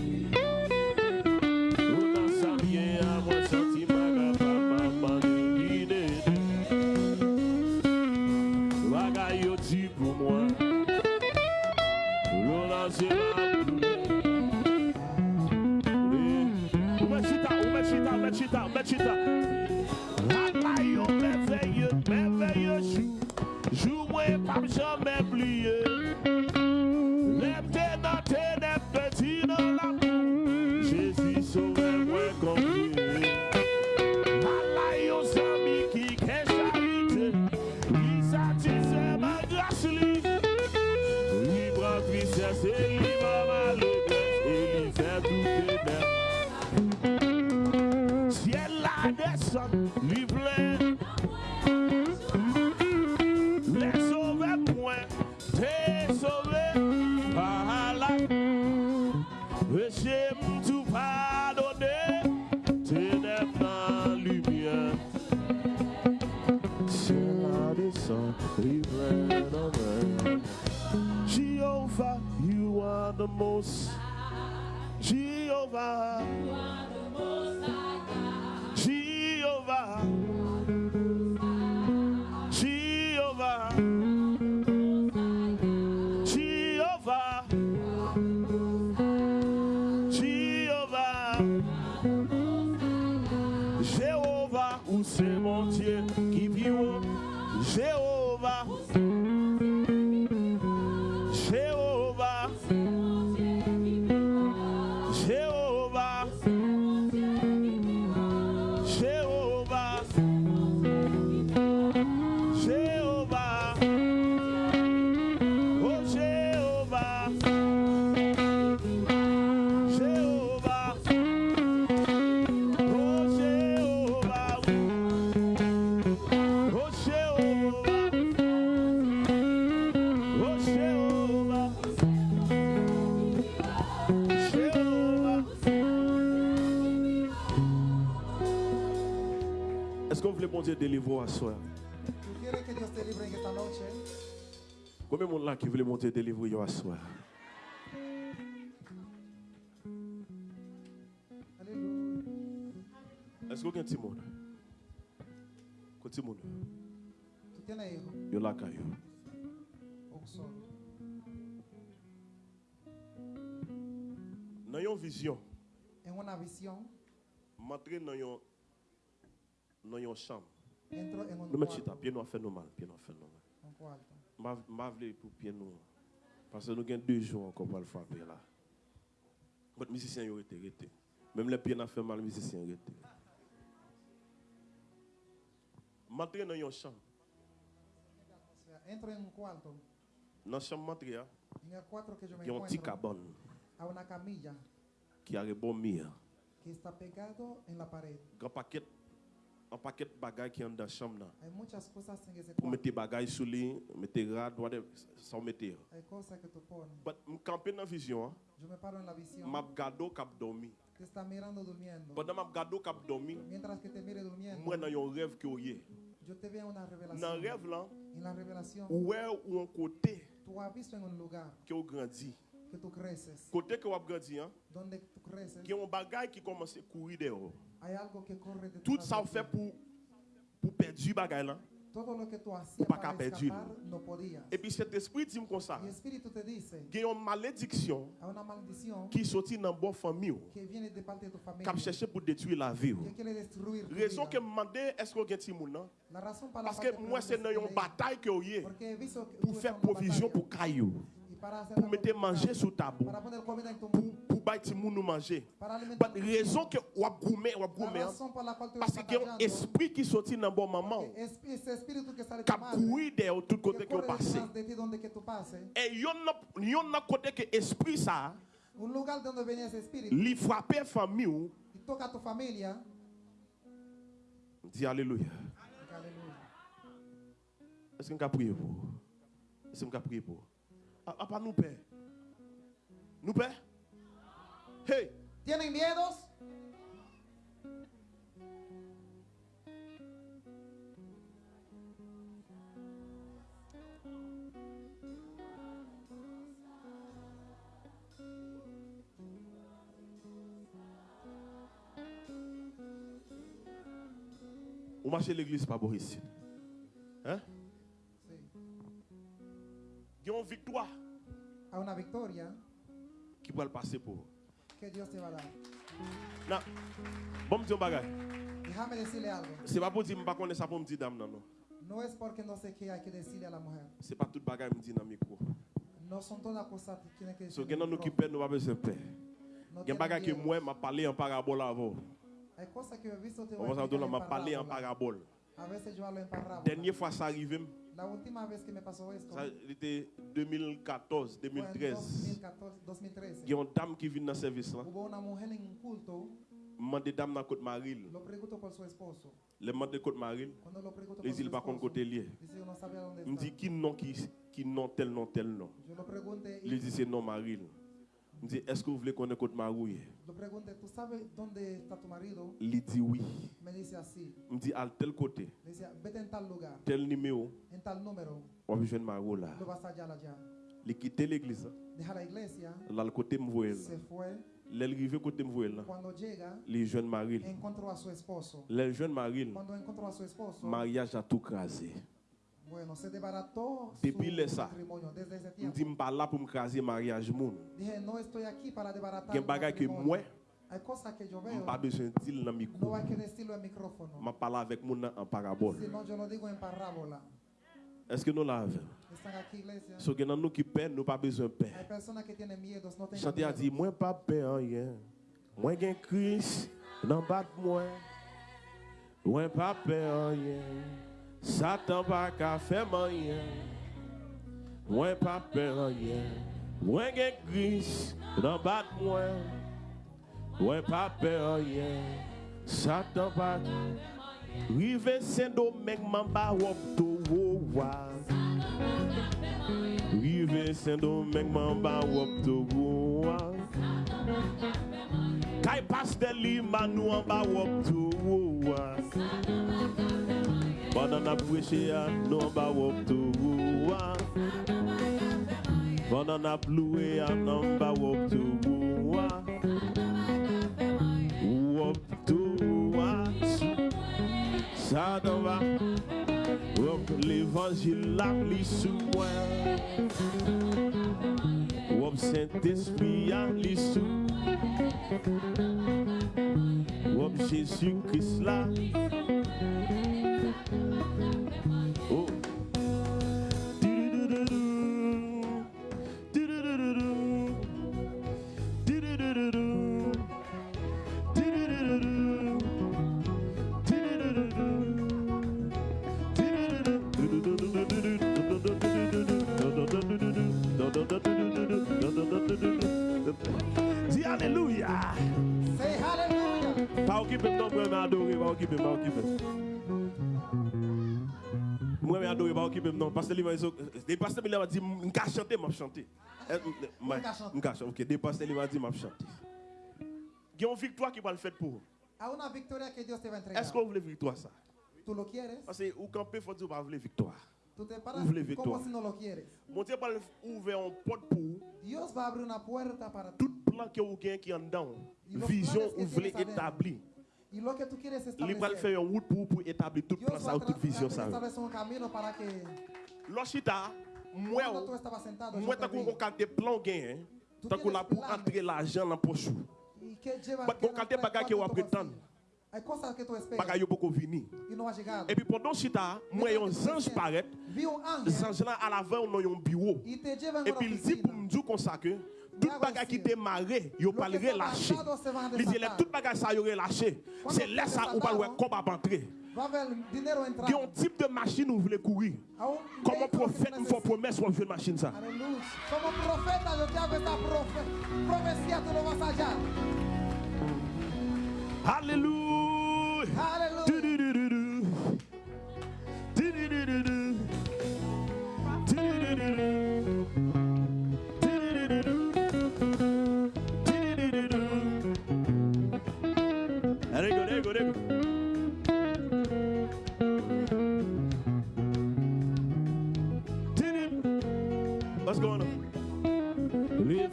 Música là qui voulait monter délivrer à soi? Aleluya. Est-ce qu'il y a un petit monde? Un petit monde? Un solo. Dans une vision, En una visión, m'entrer dans une dans une chambre. Nous mettons pied nous fait nous mal, pied nous fait nous mal. M'a voulu pour pied nous. Parce que nous avons deux jours encore pour le frapper là. Votre musicien yo été arrêté. Même les pieds n'a fait mal, musicien arrêté. M'entrer dans une chambre. Entro en un cuarto. Dans la chambre m'entrer, En el cuarto que yo me il y a un petit cabane a una camilla qui a mur. que está pegado en la pared. Grand paquet un paquet de bagages qui est dans la chambre Pour mettre bagages sous lit, mettre rad, whatever, sans mettre. Me camper dans la vision, hein. Yo me paro en la m'a gado cap dormi. Te está mirando durmiendo. Pendant gado cap dormi, Mientras que te mire durmiendo, moi dans un rêve que oyé. yo te veo una Dans revelación. rêve là, En la revelación, ouais ou un côté visto en un lugar que. Que. Côté que hein, Donde creces, qui a un bagage qui commence à courir dehors. hay algo que corre de Tout ça fait pour pour perdre du bagage là. Todo lo que tú hacías pas para capaz de escapar, no podías. Et puis cet esprit dit comme ça, Y el Espíritu te dice, il y a une malédiction hay una maldición qui sortit dans bonne famille, que viene de parte de tu qui cherché pour détruire la vie. que quiere destruir tu Raison que me demandais est-ce qu'on a un petit monde là? La razón para Parce que moi c'est dans une bataille que que pour faire provision pour caillou, pour mettre manger comida en tu pour pour monde nous manger. But tus raison que vous avez gourmet, avez La gourmet, hein, la parce qu'il y a un esprit qui sortit dans bon moment, que que de qui a couru derrière tout côté que que de que tú pases, Et il y a un côté que esprit ça, de ese espíritu lui frapper famille, ou, a dit alléluia. Est-ce qu'on peut prier pour? Est-ce qu'on peut prier pour? Ah, ah, pas nous père. Nous père? Hey! ¿Tienen miedos? On marche à l'église, pas bon ici. Hein? Il y a une victoire A una victoria qui va le passer pour vous. que Dios te va a dar. Now, bon, me dire. Déjame decirle algo. C'est pas pour dire, je ne connais pas ça pour me dire dame, non, non. No es porque no sé qué hay que decirle a la mujer. C'est pas tout bagage me dit dans le micro. No son todas cosas que tienen que So, decir. gen nan nou ki pen nou pa besoin tienen bagay ke miedo. mwen ma pale en parabole avant. Hay cosas que he visto te voy a en parabole. A veces yo hablo en parábola. Dernière fois ça arrivé, La última vez que me pasó esto ça était 2014, fue en 2013. 2014, 2013. Gen yon dame qui vient dans le service là. Mande dame dans côte Maril. Le mande côte Maril. Les îles par contre côté lié. Il me dit qui nom qui qui nom tel nom tel y Il dit c'est non Maril. Il me dit est-ce que vous voulez connaître côte Marouille? Il dit oui. Il me dit à tel côté, tel numéro, on va jeune Marou là. Il quitte l'église. Là le côté me voyait. se fue. L'arrivée côté me voyait là. Les jeunes. Les jeunes esposo, Mariage a tout crasé. Bueno, Depi le sa, m di m pa la pou m krasi mariage moun. Gen bagay ke mwen, m pa besen dil nan mikou. M pala avek moun nan an parabol. Eske nou la ave? So gen nan nou ki pen, nou pa besen pen. Chante a di, mwen pa pen an yen. Mwen gen kris nan bat mwen. Mwen pa pen an yen. Satan pa ka fe manyen, mwen pa pe ranyen, mwen gen gris nan bat mwen, mwen pa pe ranyen, Satan pa ka fe manyen, Rive sen do mek mamba wop to wowa Rive sen do mek mamba wop to wowa Kay pas de li manou amba wop to wowa Pandan ap weche a, ah, nou ba wop tou wouwa ah. Pandan ap loue a, ah, nou ba wop tou wouwa Wop tou wouwa Sa dan non, va Wop l'evangil la li sou mwen Wop sent espri a li sou Wop Jésus Christ là adoré, pas occupé. Moi, mais adoré, pas occupé non. Parce que les pasteurs m'a dit, je vais chanter, je vais chanter. Eh. Je vais chanter. Ok, des pasteurs m'a dit, je vais chanter. Il y a une victoire qui va le faire pour vous. A una victoria que Dios te va a entregar. Est-ce que vous voulez victoire ça? ¿Tú lo quieres? Parce que vous campez, faut dire que vous voulez victoire. Vous como victoire. Mon Dieu va ouvrir un porte pour vous. Dios va a abrir una puerta para ti. tout plan que vous avez qui est en dedans, vision vous voulez établir. Il va faire une route pour, pour établir tout plan Dios ça va ou a toute vision moi, moi, te tant vi. qu'on a des plans gagnés, Tú tant qu'on a tienes pour entrer l'argent dans la poche. tú esperas Bagay yo beaucoup. Et puis pendant chita, moi, un ange paraît, ange là à l'avant, on a un bureau. Et puis il dit pour oficina. me dire comme ça que tout bagay qui yo lo pas le a Il dit tout bagay ça yo relâché. C'est là ça ou pas le comme à entrer. Il y a un type de machine où vous voulez courir. a un Comme que prophète, il faut necesitas. promesse sur une machine ça. Aleluya. Como profeta yo te hago esta profe profecía, tú lo vas a hallar. Alléluia.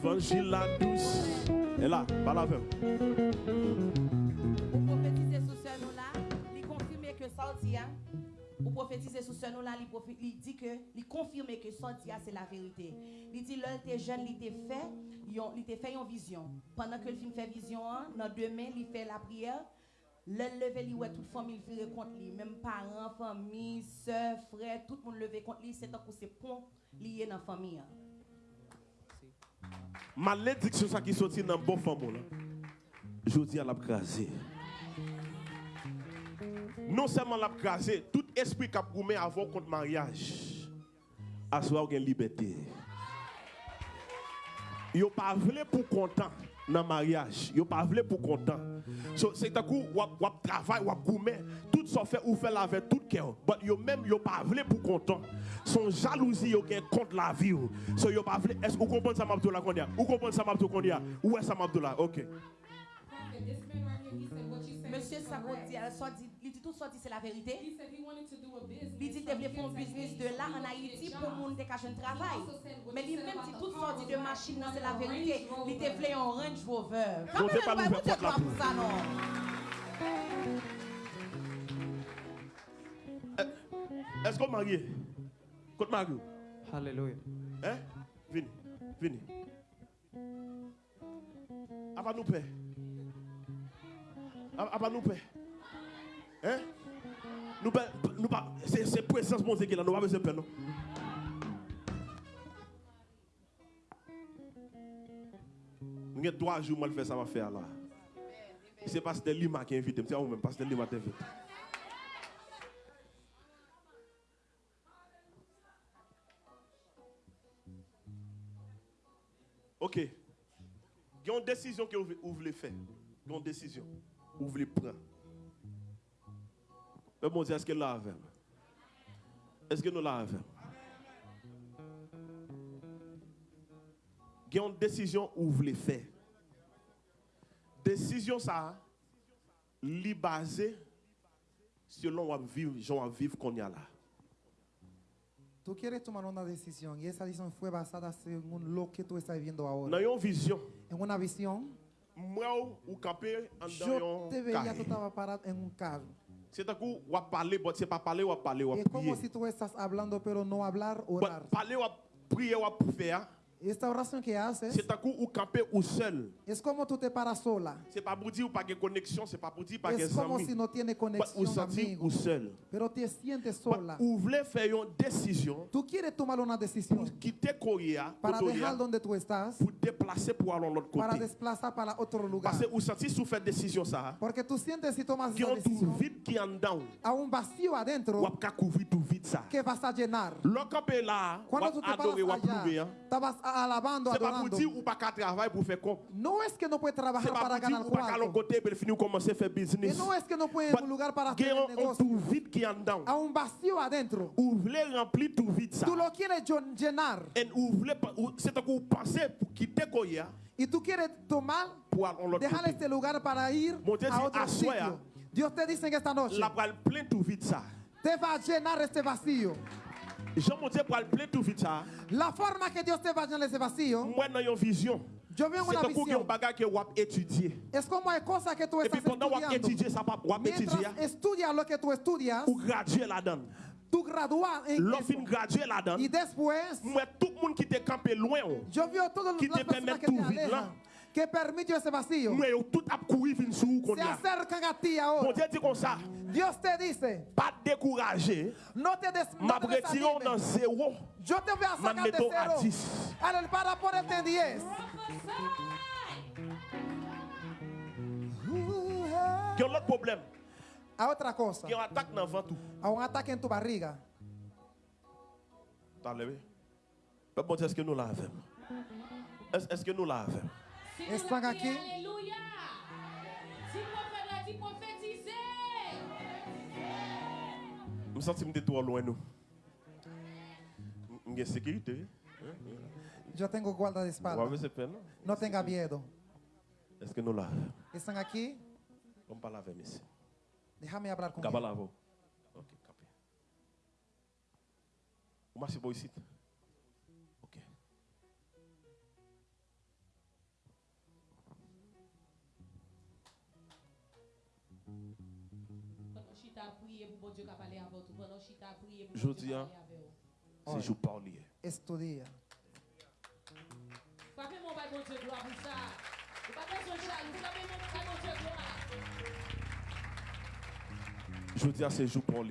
L'évangile la douce. Et là, par la femme. Ou prophétiser sous ce nom-là, il confirme que sortia. Ou prophétiser sous ce nom-là, il il dit que, il confirme que sortia c'est la vérité. Il dit l'un était jeune, il était fait, il était fait une vision. Pendant que le film fait vision, hein, dans deux mains, il fait la prière. Le lever li ouais toute famille vire contre lui, même parents, famille, soeur, frère, tout le monde lever contre lui, c'est tant que c'est pont lié dans la famille. malédiction ça qui sorti dans bon femme là. Je dis à l'a craser. Non seulement l'a craser, tout esprit qui a goumé avant contre mariage. à soi une liberté. Yo pas voulu pour content. Dans le mariage. Yo pas voulu pour content. So, c'est un coup wap wap travail wap goumé tout ça fait ou fait avec tout cœur. But yo même yo pas pour content. Son jalousie gen contre la vie. So yo pas est-ce que vous comprenez ça m'abdou la kondia? Vous comprenez ça m'abdou kondia? Où est ça m'abdou là? OK. Monsieur sorti, il dit tout sorti, c'est la vérité. He said he wanted to do a business. Il dit qu'il voulait faire un business de là en Haïti pour moun te cacher un travail. Mais lui même dit tout sorti de machine, non, c'est la vérité. Il te voulait un Range Rover. Bon Dieu pas nous faire porte la pour ça, non. Est-ce qu'on marié? Côte marié? Hallelujah. Hein? Vini. Vini. Aba nous paix. Aba nous paix. Hein? Nous paix. Nous pas. C'est présence mon Dieu là. Nous pas besoin de paix, non? Nous avons trois jours, le faire ça va faire là. C'est Pasteur Lima qui est invité. C'est vous-même, Pasteur Lima t'invite. Ok. Il y a une décision que vous vous voulez faire. Il y a une décision. Vous voulez prendre. Mais bon Dieu, est-ce que là avec? Est-ce que nous là avec? Il y a une décision que vous voulez faire. Décision ça, li basée selon on vivre, gens vivre qu'on y a là. Tú quieres tomar una decisión y esa decisión fue basada según lo que tú estás viviendo ahora. Dans une vision, En una visión, moi ou camper en dans un parado carro. C'est un coup, ou parler, c'est pas parler, ou parler, ou como si tú estás hablando, pero no hablar, orar. Parler, ou prier, ou faire, Que c'est coup, ou camper ou seul. sola. C'est pas pour dire ou pas de connexion, c'est pas pour dire pas de si tiene ou sentir ou seul. pero te sola. ou voulez faire une décision Tú quieres tomar una decisión pour quitter Korea, para Korea, dejar donde tú estás, pour déplacer pour aller l'autre para côté. desplazar para otro lugar. Parce que ou sentir sous faire décision ça, Porque tú sientes si tomas qui esa ont tout decisión vide qui en dedans, a un vacío ou couvrir tout vide ça. que vas a llenar. Camper là, ou adorer, ou prouver, alabando, c'est pas pour adorando. dire ou pas qu'à travailler pour faire quoi. No es que no puedes C'est trabajar pas para pour dire ganar ou pas qu'à l'autre cuarto. côté pour finir commencer à faire Y business. no es que no ir a un lugar para hacer a un negocio. tout vide qui en dedans. A un vacío adentro. Ou voulez remplir tout vide ça. Tú lo quieres llen- llenar. Et ou voulez pas- ou- c'est un coup penser pour quitter Korea Y tú quieres tomar, pour aller à l'autre dejar côté. este lugar para ir Mon Dieu a otro sitio. Dios te dice en esta noche, La bral plein tout vide ça. te va a llenar este vacío. La forma que Dios te va a llenar ese vacío, yo veo C'est una qui visión. Es como hay cosas que tú Et puis estás pendant que vous estudiando. Mientras estudias lo que tú estudias, tú gradúas en graduer là-dedans. Y después, Moi tout le monde qui te campé loin. oh. yo veo todas Qui las te permet tout vide là. Alejan, que permiten ese vacío, Moi yo tout a courir vinn sous qu'on se y a. acercan a ti Mon ahora. Dieu dit comme ça, Dios te dice, pas décourager. no te, des, no M'a te retiré dans desanimes. zéro. Yo te voy a M'a sacar de mettons à cero 10. al- para ponerte en 10. Qui ont l'autre problème. A otra cosa, Qui ont attaque dans le ventre. a un ataque en tu barriga. T'as levé? Mais bon Dieu, est-ce que nous l'avons? Est-ce est-ce que nous l'avons? Si Están vous l'avez, aquí. Alléluia. Si prophète l'a dit, prophétisez. Je me sens que je trop loin nous. Il y a sécurité. Yo tengo guarda de On va espalda. ver ce peine. No tenga miedo. Est-ce que nous l'avons? Están aquí. On parle avec ici. Déjame hablar con Cabal avant. Ok, capé. Vous marchez pas Dieu qui a parlé avec vous. Pendant chita a prié pour Je Dieu dis, qui a hein, parlé avec vous. C'est je parler. Estudia. Frappez mon bail, bon Dieu, gloire pour ça. Vous pas besoin de jaloux. Frappez mon bail, bon Dieu, gloire. Je dis à ces jours pour.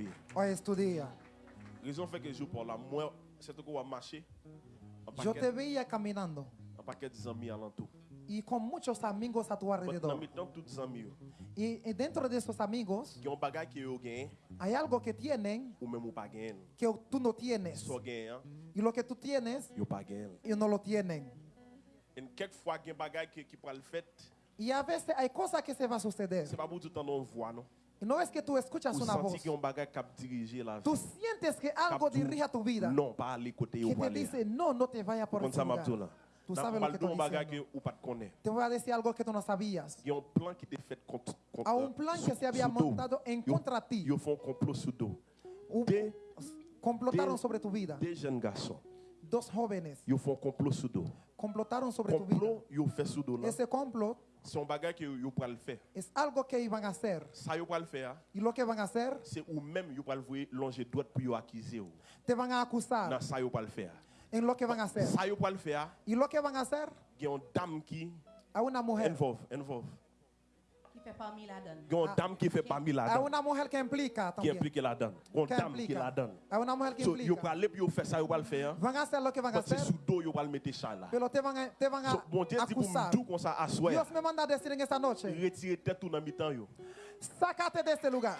Raison fait que je joue pour la moi, c'est que Yo te veía caminando un paquet de amis alentour. Y con muchos amigos a tu But Dans alrededor. mes temps, tous les amis, yo, Y, y dentro de esos amigos qui ont bagage qui ont gagné, hay algo que tienen ou même ou pas gagné. que tú no tienes. Soit gagné, hein, Y lo que tú tienes, yo pas gagné. ellos no lo tienen. Et quelquefois, il y a des bagages qui, qui pourraient le faire. Y a veces hay cosas que se va a suceder. C'est pas pour tout le temps on voit, non? Y no es que tú escuchas Ou una voz. senti qu'il y a un bagage qui a dirigé la vie. Tú sientes que algo Cap tout, dirige a tu vida. Non, pas aller côté où Que vous te allez. dice, no, no te vayas por Comme ese ça, lugar. Mabdoula. Sabes pas lo que un que ou pas te connaît. Te voy a decir algo que tú no sabías. Il y a un plan qui était fait contre contre un que se montado contra ti. Ils font complot dos. Hubo- Des, sobre tu vida. des jeunes garçons. Dos Ils font complot sous dos. complotaron sobre tu vida. Complot, ils fait sous dos là. Ese complot C'est un bagage que le faire. algo que. Ça, ils pourraient le faire. Lo que van a hacer, C'est ou même le voir longer droite pour ils accuser. te acusar Non, ça, le faire. En lo que van a hacer. Ça, ils pourraient le faire. Y lo que van a hacer Il y a une dame qui a una mujer, involve, involve. Qui fait parmi la donne. Il y a une dame qui fait parmi la a donne. una mujer que implica Qui también. implique la donne. Il y a une Que dame qui implica. la donne. A una mujer que So, implica. pourraient aller pour faire ça, ils pourraient le faire. Van a hacer lo que van a Parce que hacer, sous dos, ils pourraient le mettre ça là. pero te van a, te van So, a bon Dieu dit pour acusar. me dire qu'on ça assoit. Dios me manda a decir en esta noche, Retirer tête tout dans mi-temps. yo. sácate de este lugar.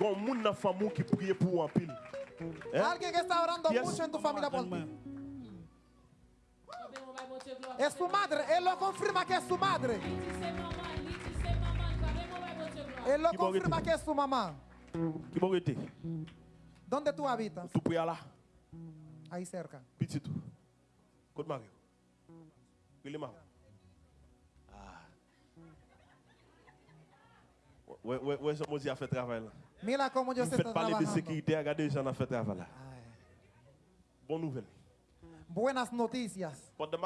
Il y a un monde dans la famille qui prie pour en pile. Hein? Alguien que está orando Yes. mucho en tu familia por ti. Amen, on va monter gloire. Es su madre, él lo confirma que es su madre. Li di se maman, li di se maman. Amen, on va monter gloire. Él lo Qui va confirma arrêter? que es su mamá. Qui va arrêter? ¿Dónde tú habitas? Tout prier là. Ahí cerca. Petit tout. Côte Mario. Il est marrant. Ah. Ouais, ouais, ouais, je me dis Mira cómo yo Vous se faites está parler de trabajando. sécurité, regardez les gens qui fait travail là. Ay. Bonne nouvelle. Buenas noticias. Madame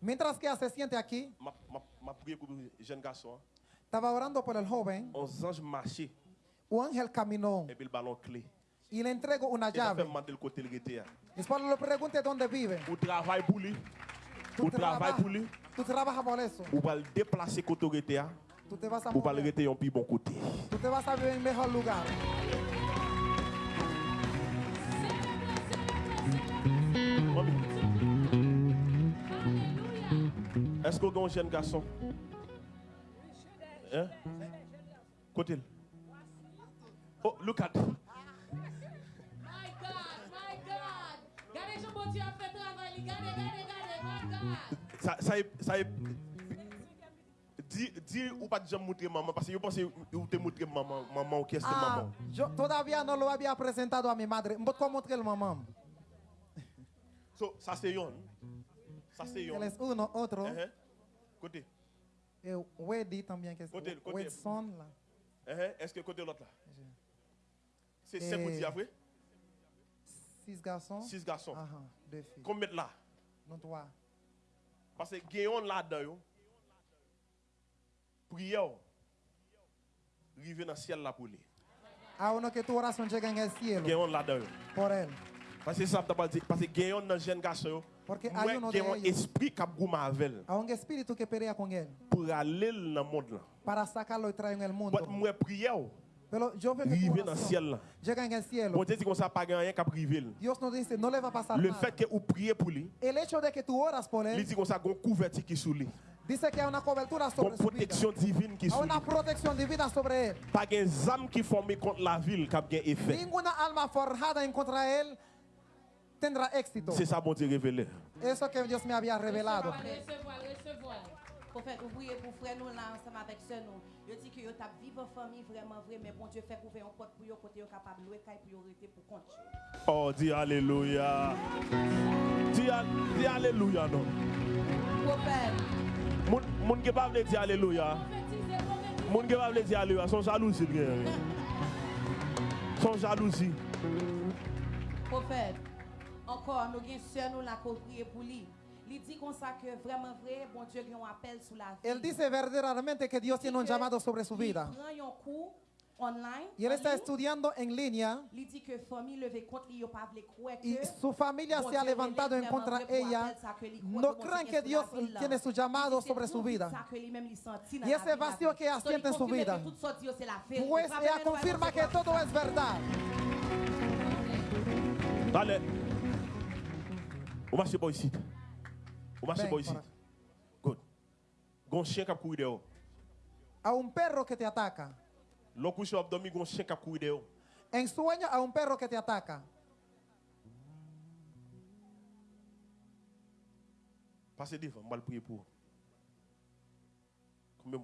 Mientras que ella se siente aquí, m'a m'a- m'a prié pour le jeune garçon. hein. estaba orando por el joven. On ange marché Un ángel caminó et puis le ballon clé. y le entrego una llave. le. Después dónde vive. Ou pour lui. Ou travail trabajas, pour lui. tú trabajas por eso. Ou va le déplacer côté Ou va le rester un plus bon côté. Est-ce qu'on a un jeune garçon? Hein? Côté. Oh, look at. My God, my God. Gardez, Jean bon Dieu a fait travail. li. Gardez, gardez, gardez. My God. Ça, ça, est- ça, ou pas montrer maman parce que je pense que vous te montrer maman, maman, qu'est-ce que Ah, maman? yo todavía no lo había presentado a mi madre. ¿Cómo mostré el mamá? So, ça c'est yon. Ça c'est yon. Uno, otro. Uh-huh. Côté. Eh, Weddy también, que Côté, côté. Wedson. là? Uh-huh. Est-ce que côté l'autre là? C'est Eh. cinq petits après? Six garçons? Six garçons. Ajá, deux filles. Combien de là? Non, toi. Parce que gayon là-dedans, yo. Prière. Rive dans le ciel là pour lui. A que tu llega en el cielo Gayon là-dedans. por él. Parce que ça. Parce que gayon dans jeune garçon. Porque hay Moi, uno de gayon ellos. esprit qui a goûté avec A un espíritu que pelea con él pour aller dans le monde là. para en el mundo. Prière. Veo que tu Rive dans le oración ciel là. cielo. Bon Dieu dit qu'on ça pas rien qu'à. Dios no le a fait que vous priez pour lui, El hecho de que oras por il dit qu'on ça gon couverture qui sous lui. Dice que hay una cobertura sobre su vida. protection divine qui Hay sous lui. una protección divina sobre. Pas âme qui formé contre la ville qui a bien effet. Ninguna alma forjada en contra tendrá éxito. C'est ça bon Dieu révélé. Eso que Dios me había revelado. Recevoir, recevoir. Prophète, oubliez pour frère nous là ensemble avec sœur nous. Yo dit que yo t'a vivre en famille vraiment vrai mais bon Dieu fait ouvrir un porte pour yo côté yo capable louer caille pour yo rester pour compte. Oh, dis Alléluia. Dis, dis Alléluia, non. Prophète, Moun ki pa vle di aleluya. Moun ki pa vle di aleluya. Son jalousi gen. Son jalousi. Profet, ankor nou gen sè nou la koukriye pou li. Li di kon sa ke vreman vre, bon Diyo gen yon apel sou la vi. El dice verdaderamente que Dios tiene un llamado sobre su vida. Li pran yon kou. online. Y él está estudiando en línea. Y su familia se ha levantado en contra de ella. No creen que Dios tiene su llamado sobre su vida. Y ese vacío que ella en su vida. Pues ella confirma que todo es verdad. Dale. Good. A un perro que te ataca. L'on couche au abdomen, gon chien qui a couru dehors. En sueño a un perro que te ataca. Passez devant, je vais prier pour vous. Combien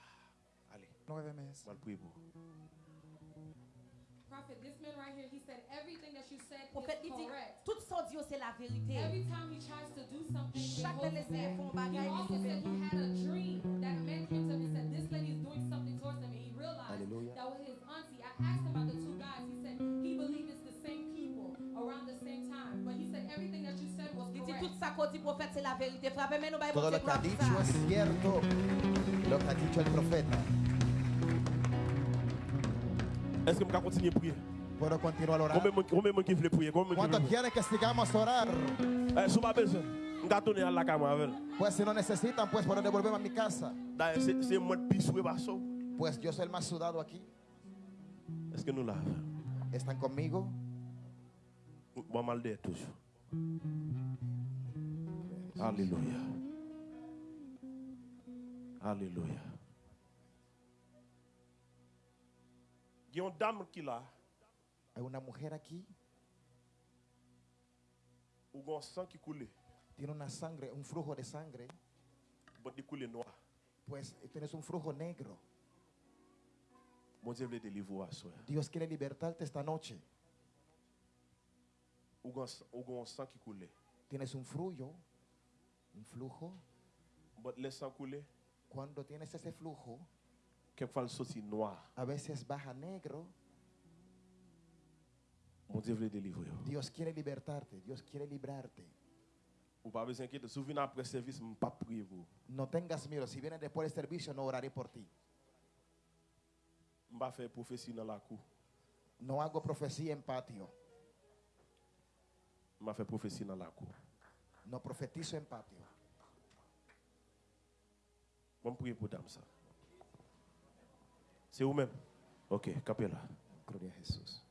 Ah, Allez, vais prier pour vous. Prophet, this man right here, he said everything that you said Prophète, is il dit, correct. tout ça, Dieu, c'est la vérité. Every time he tries to do something, he Chaque holds fois qu'il back. He also il said he had a dream that a man came to him Was his auntie. I asked him about the two guys. He said he believed it's the same people around the same time. But he said everything that you said was Il dit, correct. tout ça qu'on dit prophète, c'est la vérité. Frappez Todo lo que ha dicho es cierto. Lo que ha dicho el profeta. Est-ce que je peux continuer à prier? Puedo continuar a orar. Combien de monde qui veut prier Combien de monde ¿Cuántos quieren que sigamos a orar? Eh, besoin, à la caméra avec. Pues si no necesitan, pues puedo devolverme a mi casa. C'est- moi de. Pues yo soy el más sudado aquí. Est-ce que nous l'avons ¿Están conmigo? Moi, mal d'air toujours. Alléluia. Alléluia. Il y a une dame qui là, Hay una mujer aquí. un sang qui coule, Tiene una sangre, un flujo de sangre. coule noir. Pues tienes un flujo negro. Dios quiere libertarte esta noche. Tienes un flujo, un flujo. Cuando tienes ese flujo, a veces baja negro. Dios quiere libertarte, Dios quiere librarte. No tengas miedo, si vienes después del servicio no oraré por ti. Je ne vais pas faire prophétie dans la cour. No hago profecía en patio, Je vais faire prophétie dans la cour. no profetizo en patio. Je vais prier pour dame ça. C'est vous-même Ok, capez là. Gloria a Jesús.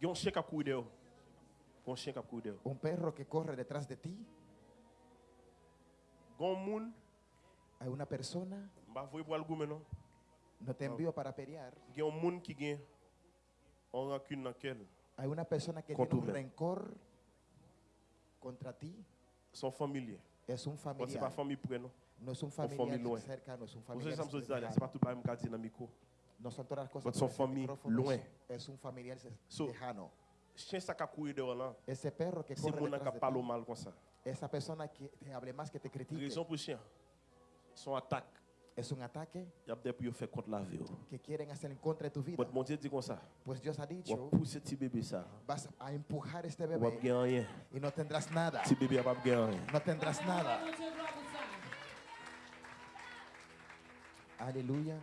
Il y a un chien qui a couru dehors. Il y a un chien qui a couru dehors. Un perro que corre detrás de ti, Il y a un monde, hay una persona, pas vous pour le no te envío para pelear, Il y a un monde qui a un rancune dans lequel hay una persona que tiene un rencor contra ti, son familier. es un Bon, pas familiar, famille près, non? No es un familiar loin. cercano, es un Vous savez, familiar pas tout qui dans micro. No son todas las cosas. Son famille loin. Es un familiar So- lejano. chien ça qui là, Ese perro que c'est corre qui de parle ti, mal comme ça. esa persona que te hable más que te critique, Raison pour chien. Son attaque, Es un ataque que quieren hacer en contra de tu vida. Pues Dios ha dicho, vas a empujar este bebé y no tendrás nada. No tendrás nada. Aleluya.